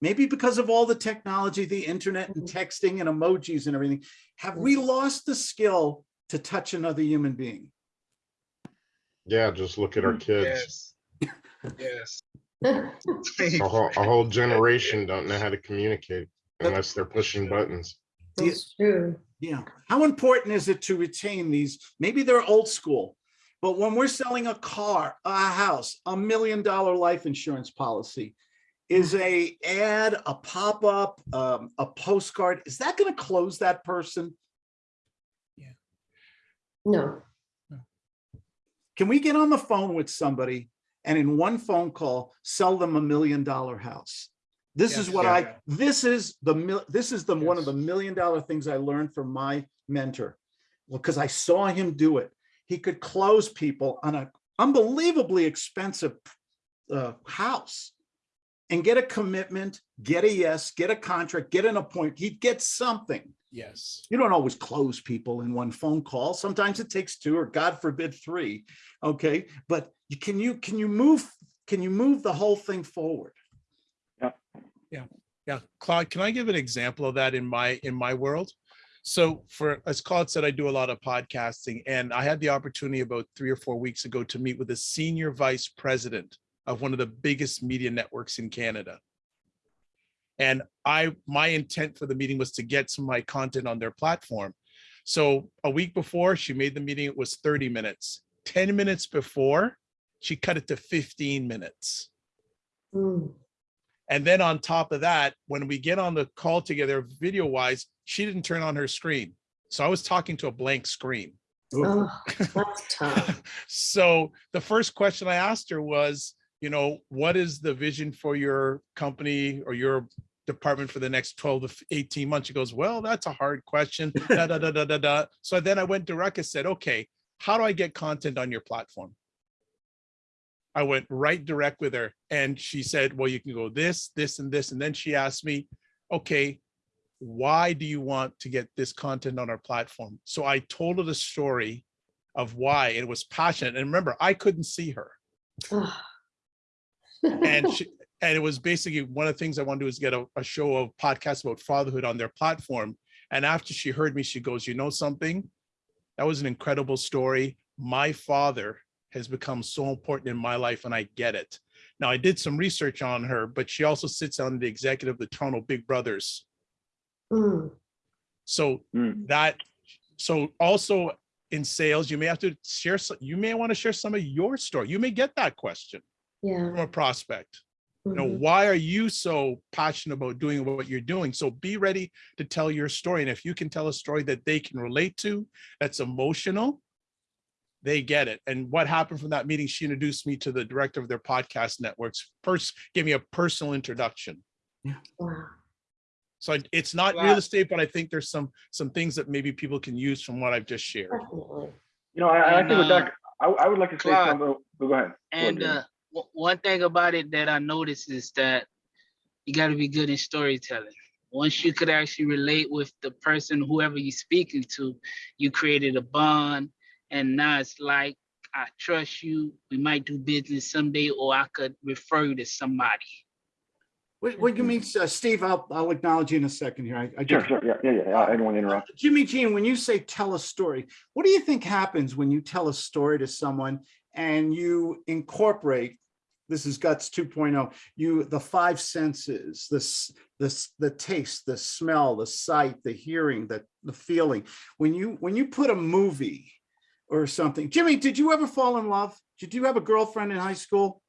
Maybe because of all the technology, the internet and mm-hmm. texting and emojis and everything. Have we lost the skill to touch another human being? Yeah, just look at our mm, kids. Yes. A whole, a whole generation don't know how to communicate unless they're pushing buttons. That's true. Yeah. How important is it to retain these? Maybe they're old school, but when we're selling a car, a house, a million dollar life insurance policy, is a ad, a pop-up, um, a postcard, is that going to close that person? Yeah. No. Can we get on the phone with somebody and in one phone call, sell them a million dollar house? This is what yeah. I, this is the, mil- this is the, one of the million dollar things I learned from my mentor. Well, because I saw him do it. He could close people on a unbelievably expensive uh, house and get a commitment, get a yes, get a contract, get an appointment. He'd get something. Yes. You don't always close people in one phone call. Sometimes it takes two or God forbid, three. Okay, but can you, can you move, can you move the whole thing forward? Yeah, Yeah. Yeah. Claude, can I give an example of that in my, in my world? So for, as Claude said, I do a lot of podcasting and I had the opportunity about three or four weeks ago to meet with a senior vice president of one of the biggest media networks in Canada. And I, my intent for the meeting was to get some of my content on their platform. So a week before she made the meeting, it was 30 minutes. 10 minutes before, she cut it to 15 minutes. Mm. And then on top of that, when we get on the call together, video wise, she didn't turn on her screen. So I was talking to a blank screen. Oh. So the first question I asked her was, you know, what is the vision for your company or your department for the next 12 to 18 months? She goes, well, that's a hard question. Da, da, da, da, da, da. So then I went direct and said, okay, how do I get content on your platform? I went right direct with her and she said, well, you can go this, this, and this. And then she asked me, okay, why do you want to get this content on our platform? So I told her the story of why it was passionate. And remember, I couldn't see her. And she, and it was basically one of the things I wanted to do is get a, a show of podcasts about fatherhood on their platform. And after she heard me, she goes, you know something? That was an incredible story. My father has become so important in my life and I get it. Now I did some research on her, but she also sits on the executive of the Toronto Big Brothers. Mm. So that, so also in sales, you may have to share, some- you may want to share some of your story. You may get that question Yeah. from a prospect. You know, Mhm. why are you so passionate about doing what you're doing? So be ready to tell your story. And if you can tell a story that they can relate to, that's emotional, they get it. And what happened from that meeting, she introduced me to the director of their podcast networks, first gave me a personal introduction. Wow. So I- it's not real estate, but I think there's some, some things that maybe people can use from what I've just shared. Definitely. You know, I, I And, think with uh, that, I, I would like to say Claude, something. oh, Go ahead. Go ahead, And uh, w- one thing about it that I noticed is that you got to be good in storytelling. Once you could actually relate with the person, whoever you're speaking to, you created a bond. And now it's like, I trust you. We might do business someday, or I could refer you to somebody. What, what do you mean, uh, Steve? I'll, I'll acknowledge you in a second here. I, I Sure, just- sure, yeah, yeah, yeah, I didn't want to interrupt. Jimmy Jean, when you say tell a story, what do you think happens when you tell a story to someone and you incorporate, this is guts 2.0, you, the five senses, this, this, the taste, the smell, the sight, the hearing, the, the feeling. When you, when you put a movie or something, Jimmy, did you ever fall in love? Did you have a girlfriend in high school?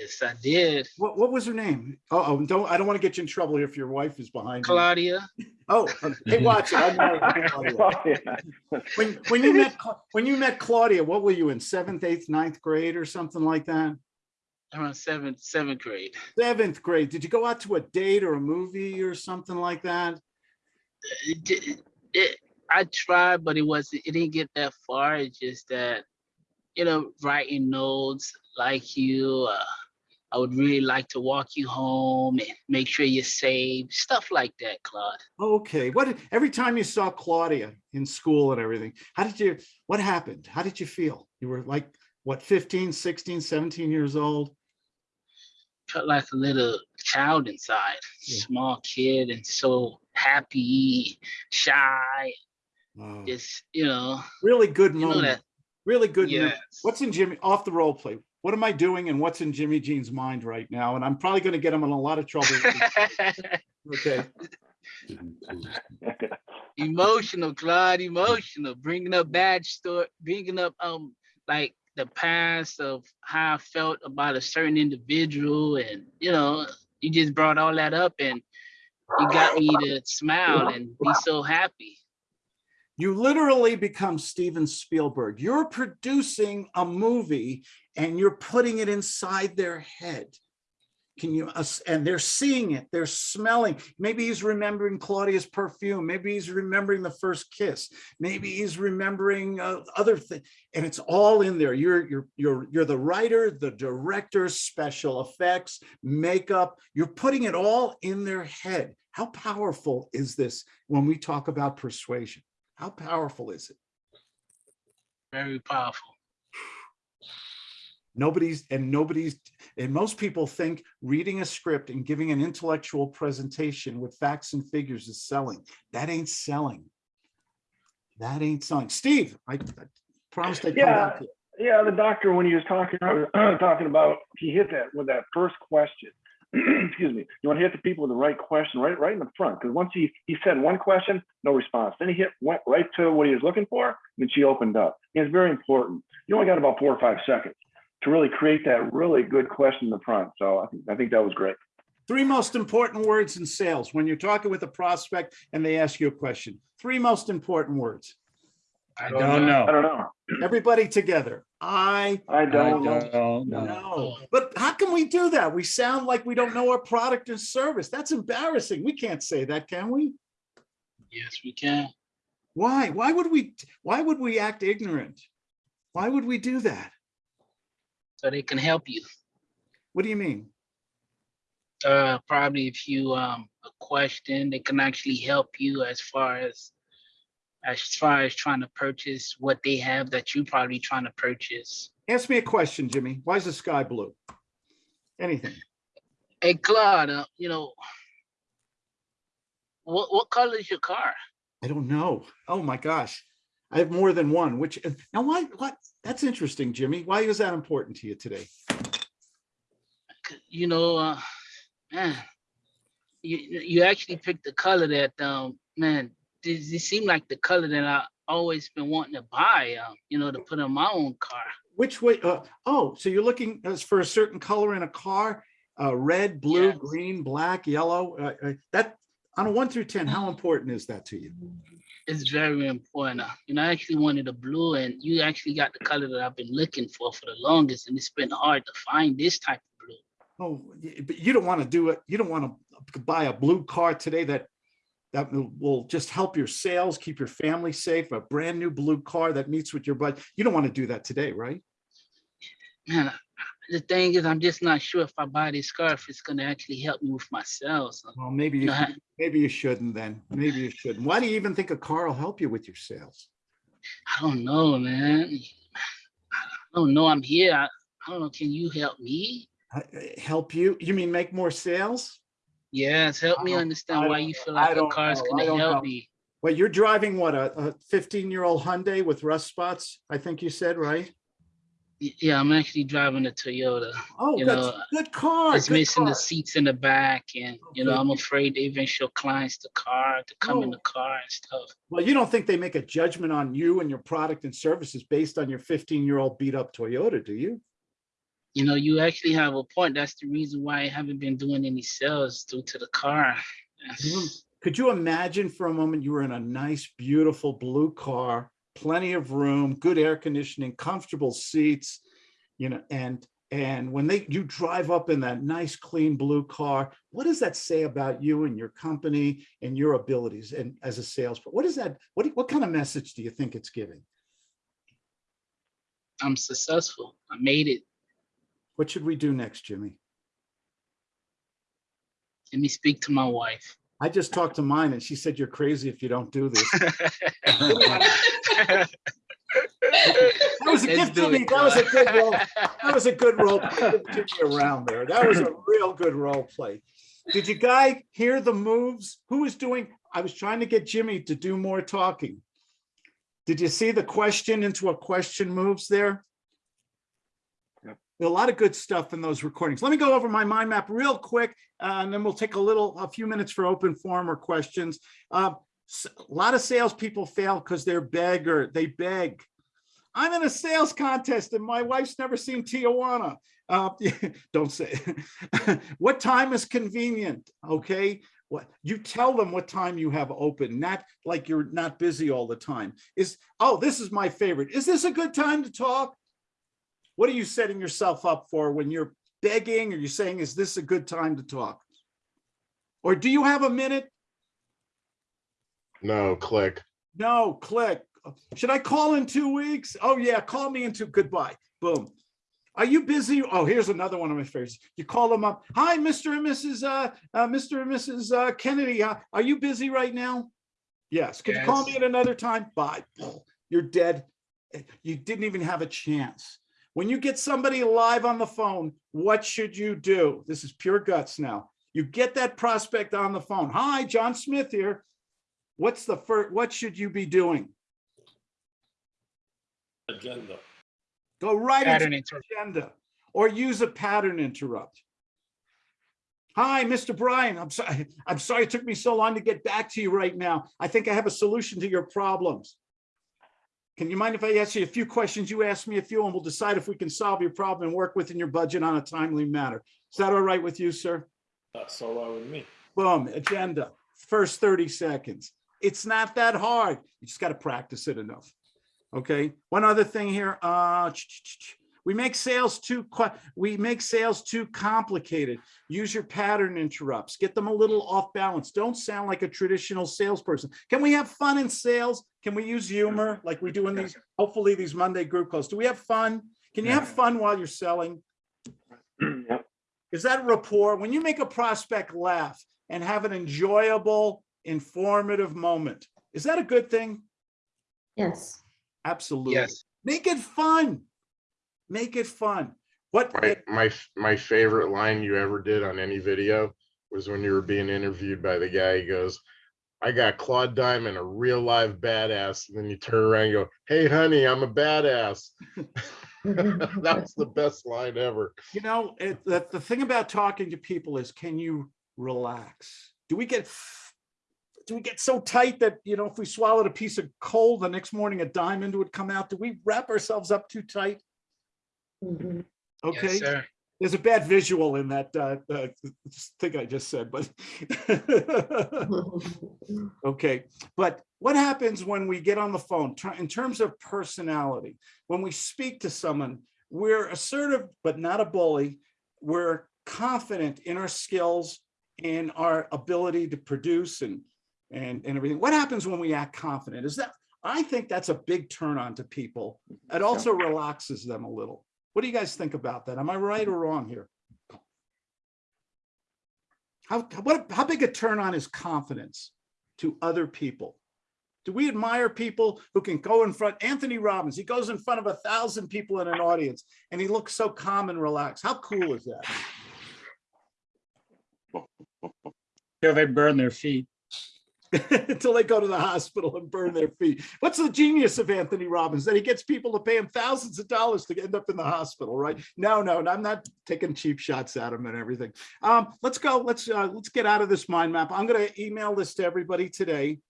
Yes, I did. What, what was her name? Oh, oh, don't, I don't want to get you in trouble if your wife is behind you. Claudia. Oh, hey, watch it. I'm married Claudia. When, when you met, when you met Claudia, what were you in seventh, eighth, ninth grade or something like that? Around seventh, seventh grade. Seventh grade. Did you go out to a date or a movie or something like that? It, it, I tried, but it wasn't. It didn't get that far. It's just that, you know, writing notes like you. Uh, I would really like to walk you home and make sure you're safe. Stuff like that, Claude. Okay, what, every time you saw Claudia in school and everything, how did you, what happened? How did you feel? You were like, what, 15, 16, 17 years old? Felt like a little child inside, small kid, and so happy, shy. Wow. Just you know, Really good moment. Really good. Yes. What's in Jimmy, off the role play? What am I doing and what's in Jimmy Jean's mind right now? And I'm probably going to get him in a lot of trouble. Okay. emotional, Claude, emotional, bringing up bad story, bringing up um like the past of how I felt about a certain individual, and you know, you just brought all that up, and you got me to smile and be so happy. You literally become Steven Spielberg. You're producing a movie and you're putting it inside their head. Can you, and they're seeing it, they're smelling. Maybe he's remembering Claudia's perfume. Maybe he's remembering the first kiss. Maybe he's remembering uh, other things. And it's all in there. You're, you're, you're, you're the writer, the director, special effects, makeup. You're putting it all in their head. How powerful is this when we talk about persuasion? How powerful is it? Very powerful. Nobody's, and nobody's, and most people think reading a script and giving an intellectual presentation with facts and figures is selling. That ain't selling. That ain't selling. Steve, I I promised I'd come back to you. Yeah, the doctor, when he was talking, talking about, he hit that with that first question. Excuse me. You want to hit the people with the right question, right, right in the front. Because once he, he said one question, no response. Then he hit, went right to what he was looking for, and she opened up. It's very important. You only got about four or five seconds to really create that really good question in the front. So I think, I think that was great. Three most important words in sales when you're talking with a prospect and they ask you a question. Three most important words. I don't, I don't know. Know. I don't know. Everybody together. I I don't know. know. But how can we do that? We sound like we don't know our product or service. That's embarrassing. We can't say that, can we? Yes, we can. Why? Why would we, why would we act ignorant? Why would we do that? So they can help you. What do you mean? Uh, probably if you um a question, they can actually help you as far as as far as trying to purchase what they have that you probably trying to purchase. Ask me a question, Jimmy. Why is the sky blue? Anything. Hey, Claude, uh, you know, what what color is your car? I don't know. Oh my gosh. I have more than one, which, now why, what? That's interesting, Jimmy. Why is that important to you today? You know, uh, man, you you actually picked the color that um man, this, this seemed like the color that I always been wanting to buy, um, you know, to put in my own car. Which way? Uh, oh, so you're looking as for a certain color in a car? Uh, red, blue, Yes. green, black, yellow? Uh, uh, that, on a one through 10, how important is that to you? It's very important. You know, I actually wanted a blue and you actually got the color that I've been looking for for the longest and it's been hard to find this type of blue. Oh, but you don't want to do it. You don't want to buy a blue car today that that will- just help your sales, keep your family safe, a brand new blue car that meets with your budget. You don't want to do that today, right? Man, the thing is, I'm just not sure if I buy this car, if it's gonna actually help me with my sales. Well, maybe you, I- should- maybe you shouldn't then. Maybe you shouldn't. Why do you even think a car will help you with your sales? I don't know, man. I don't know. I'm here. I, I don't know. Can you help me? Uh, Help you? You mean make more sales? Yes, help me understand why you feel like a don't car is gonna help know. me. Well, you're driving what, a, a 15-year-old Hyundai with rust spots, I think you said, right? Yeah, I'm actually driving a Toyota. Oh, You good, know, good car. It's good missing the seats in the back, and oh, you know, I'm afraid to even show clients the car to come in Oh. the car and stuff. Well, you don't think they make a judgment on you and your product and services based on your 15-year-old beat up Toyota, do you? You know, you actually have a point. That's the reason why I haven't been doing any sales due to the car. Mm-hmm. Could you imagine for a moment you were in a nice, beautiful blue car, plenty of room, good air conditioning, comfortable seats, you know, and and when they you drive up in that nice, clean blue car, what does that say about you and your company and your abilities and as a salesperson? What is that? What what kind of message do you think it's giving? I'm successful. I made it. What should we do next, Jimmy? Let me speak to my wife. I just talked to mine and she said you're crazy if you don't do this. That was a Let's good do Jimmy. it, That was a good role. That was a good role. play. Give Jimmy around there. That was a real good role play. Did you guys hear the moves? Who was doing? I was trying to get Jimmy to do more talking. Did you see the question into a question moves there? A lot of good stuff in those recordings. Let me go over my mind map real quick, uh, and then we'll take a little, a few minutes for open forum or questions. Uh, A lot of salespeople fail because they're beggar, they beg. I'm in a sales contest and my wife's never seen Tijuana. Uh, don't say, what time is convenient? Okay, what, you tell them what time you have open, not like you're not busy all the time. Is, oh, this is my favorite. Is this a good time to talk? What are you setting yourself up for when you're begging? Are you're saying, is this a good time to talk? Or do you have a minute? No, click. No, click. Should I call in two weeks? Oh yeah, call me in two, goodbye, boom. Are you busy? Oh, here's another one of my favorites. You call them up. Hi, Mr. and Mrs. Uh, uh, Mr. and Mrs. Uh, Kennedy. Uh, are you busy right now? Yes. Could you call me at another time? Bye. You're dead. You didn't even have a chance. When you get somebody live on the phone, what should you do? This is pure guts now. You get that prospect on the phone. Hi, John Smith here. What's the first, what should you be doing? Agenda. Go right Pattern into interrupt. agenda or use a pattern interrupt. Hi, Mr. Brian. I'm sorry. I'm sorry it took me so long to get back to you right now. I think I have a solution to your problems. Can you mind if I ask you a few questions? You ask me a few and we'll decide if we can solve your problem and work within your budget on a timely manner. Is that all right with you, sir? That's all right with me. Boom, agenda, first 30 seconds. It's not that hard. You just got to practice it enough. Okay, one other thing here, uh, we make sales too, we make sales too complicated. Use your pattern interrupts, get them a little off balance. Don't sound like a traditional salesperson. Can we have fun in sales? Can we use humor like we do in these, hopefully these Monday group calls? Do we have fun? Can you have fun while you're selling? Yep. Is that rapport? When you make a prospect laugh and have an enjoyable, informative moment, is that a good thing? Yes. Absolutely. Yes. Make it fun. Make it fun. What, My, my, my favorite line you ever did on any video was when you were being interviewed by the guy. He goes, I got Claude Diamond, a real live badass. And then you turn around and go, Hey, honey, I'm a badass. That's the best line ever. you know, it, the, the thing about talking to people is, can you relax? Do we get, do we get so tight that, you know, if we swallowed a piece of coal, the next morning a diamond would come out? Do we wrap ourselves up too tight? Mhm. Okay. Yes, sir. There's a bad visual in that uh, uh, thing I just said, but okay. But what happens when we get on the phone in terms of personality? When we speak to someone, we're assertive but not a bully. We're confident in our skills and our ability to produce and and and everything. What happens when we act confident? Is that I think that's a big turn on to people. It also relaxes them a little. What do you guys think about that? Am I right or wrong here? How, what, how big a turn on is confidence to other people? Do we admire people who can go in front? Anthony Robbins, he goes in front of a thousand people in an audience and he looks so calm and relaxed. How cool is that? Till they burn their feet. Until they go to the hospital and burn their feet. What's the genius of Anthony Robbins? That he gets people to pay him thousands of dollars to end up in the hospital, right? No, no, I'm not taking cheap shots at him and everything. Um, let's go. Let's uh, let's get out of this mind map. I'm going to email this to everybody today.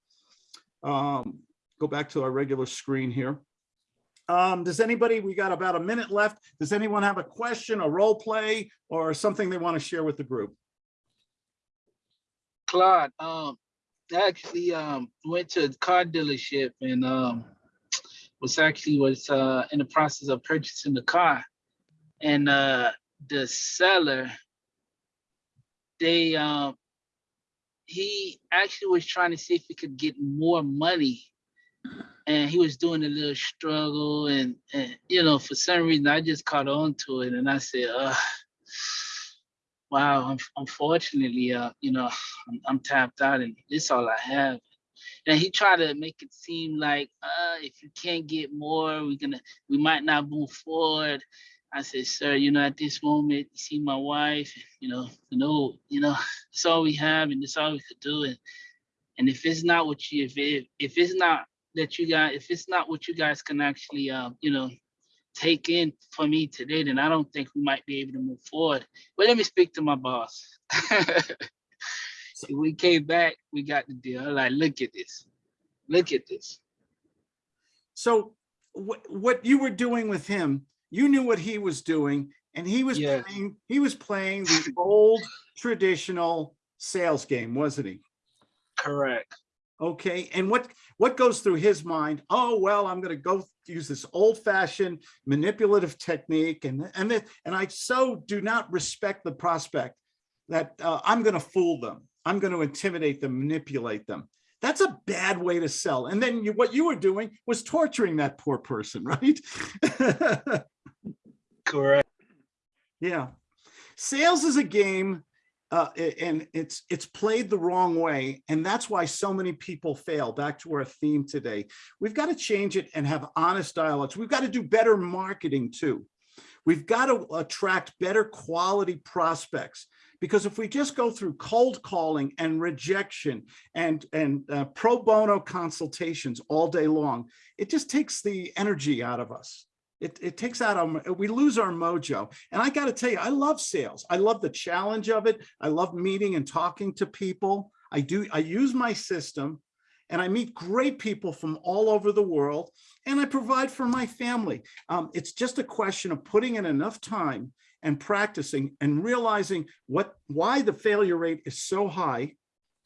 Um, go back to our regular screen here. Um, does anybody, we got about a minute left. Does anyone have a question, a role play, or something they want to share with the group? Claude, um, actually um went to a car dealership and um was actually was uh in the process of purchasing the car. And uh the seller, they um he actually was trying to see if he could get more money. And he was doing a little struggle and, and you know, for some reason I just caught on to it and I said, uh wow, un- unfortunately, uh, you know, I'm, I'm tapped out and this all I have. And he tried to make it seem like, uh, if you can't get more, we're gonna, we might not move forward. I said, sir, you know, at this moment, you see my wife, you know, you know, you know, it's all we have and it's all we could do. And and if it's not what you, if it, if it's not that you guys, if it's not what you guys can actually, um, you know, take in for me today, then I don't think we might be able to move forward. But let me speak to my boss. So we came back, we got the deal. Like, look at this. Look at this. So what, what you were doing with him, you knew what he was doing and he was Yes. playing, he was playing the old traditional sales game, wasn't he? Correct. Okay, and what what goes through his mind? Oh, well, I'm going to go use this old fashioned manipulative technique. And, and, then- and I so do not respect the prospect that uh, I'm going to fool them. I'm going to intimidate them, manipulate them. That's a bad way to sell. And then you, what you were doing was torturing that poor person, right? Correct. Yeah. Sales is a game uh, and it's it's played the wrong way. And that's why so many people fail. Back to our theme today. We've got to change it and have honest dialogues. We've got to do better marketing too. We've got to attract better quality prospects because if we just go through cold calling and rejection and and uh, pro bono consultations all day long, it just takes the energy out of us. It, it takes out our, we lose our mojo. And I got to tell you, I love sales. I love the challenge of it. I love meeting and talking to people. I do, I use my system and I meet great people from all over the world and I provide for my family. Um, it's just a question of putting in enough time and practicing and realizing what, why the failure rate is so high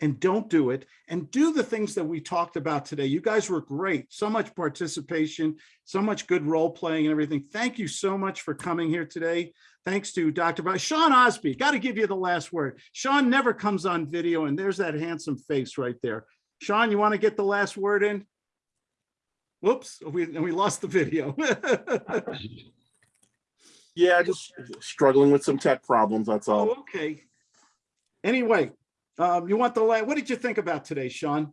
and don't do it and do the things that we talked about today. You guys were great. So much participation, so much good role playing and everything. Thank you so much for coming here today. Thanks to Dr. Bob. Sean Osby, got to give you the last word. Sean never comes on video and there's that handsome face right there. Sean, you want to get the last word in? Whoops, we, and we lost the video. Yeah, just struggling with some tech problems, that's all. Oh, okay. Anyway, um, you want the, la- what did you think about today, Sean?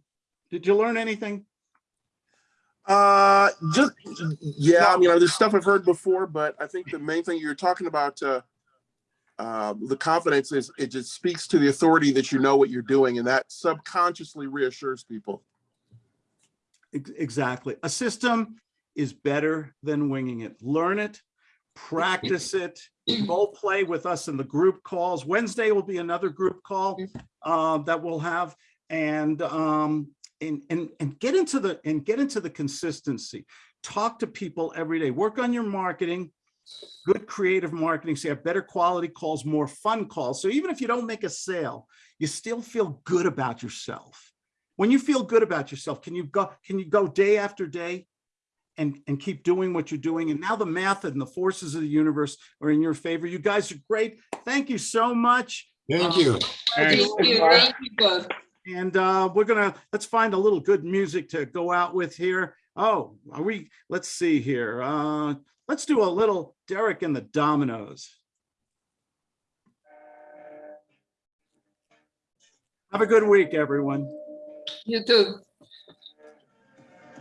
Did you learn anything? Uh, just, yeah, I mean, there's stuff I've heard before, but I think the main thing you're talking about, uh, uh, the confidence is, it just speaks to the authority that you know what you're doing and that subconsciously reassures people. Exactly. A system is better than winging it. Learn it, practice it, role play with us in the group calls. Wednesday will be another group call uh, that we'll have and um, and and and get into the and get into the consistency. Talk to people every day. Work on your marketing. Good creative marketing, so you have better quality calls, more fun calls. So even if you don't make a sale, you still feel good about yourself. When you feel good about yourself, can you go, can you go day after day and, and keep doing what you're doing? And now the math and the forces of the universe are in your favor. You guys are great. Thank you so much. Thank you. Thank you, thank you, both. And uh, we're gonna, let's find a little good music to go out with here. Oh, are we, let's see here. Uh, let's do a little Derek and the Dominos. Have a good week, everyone. You too.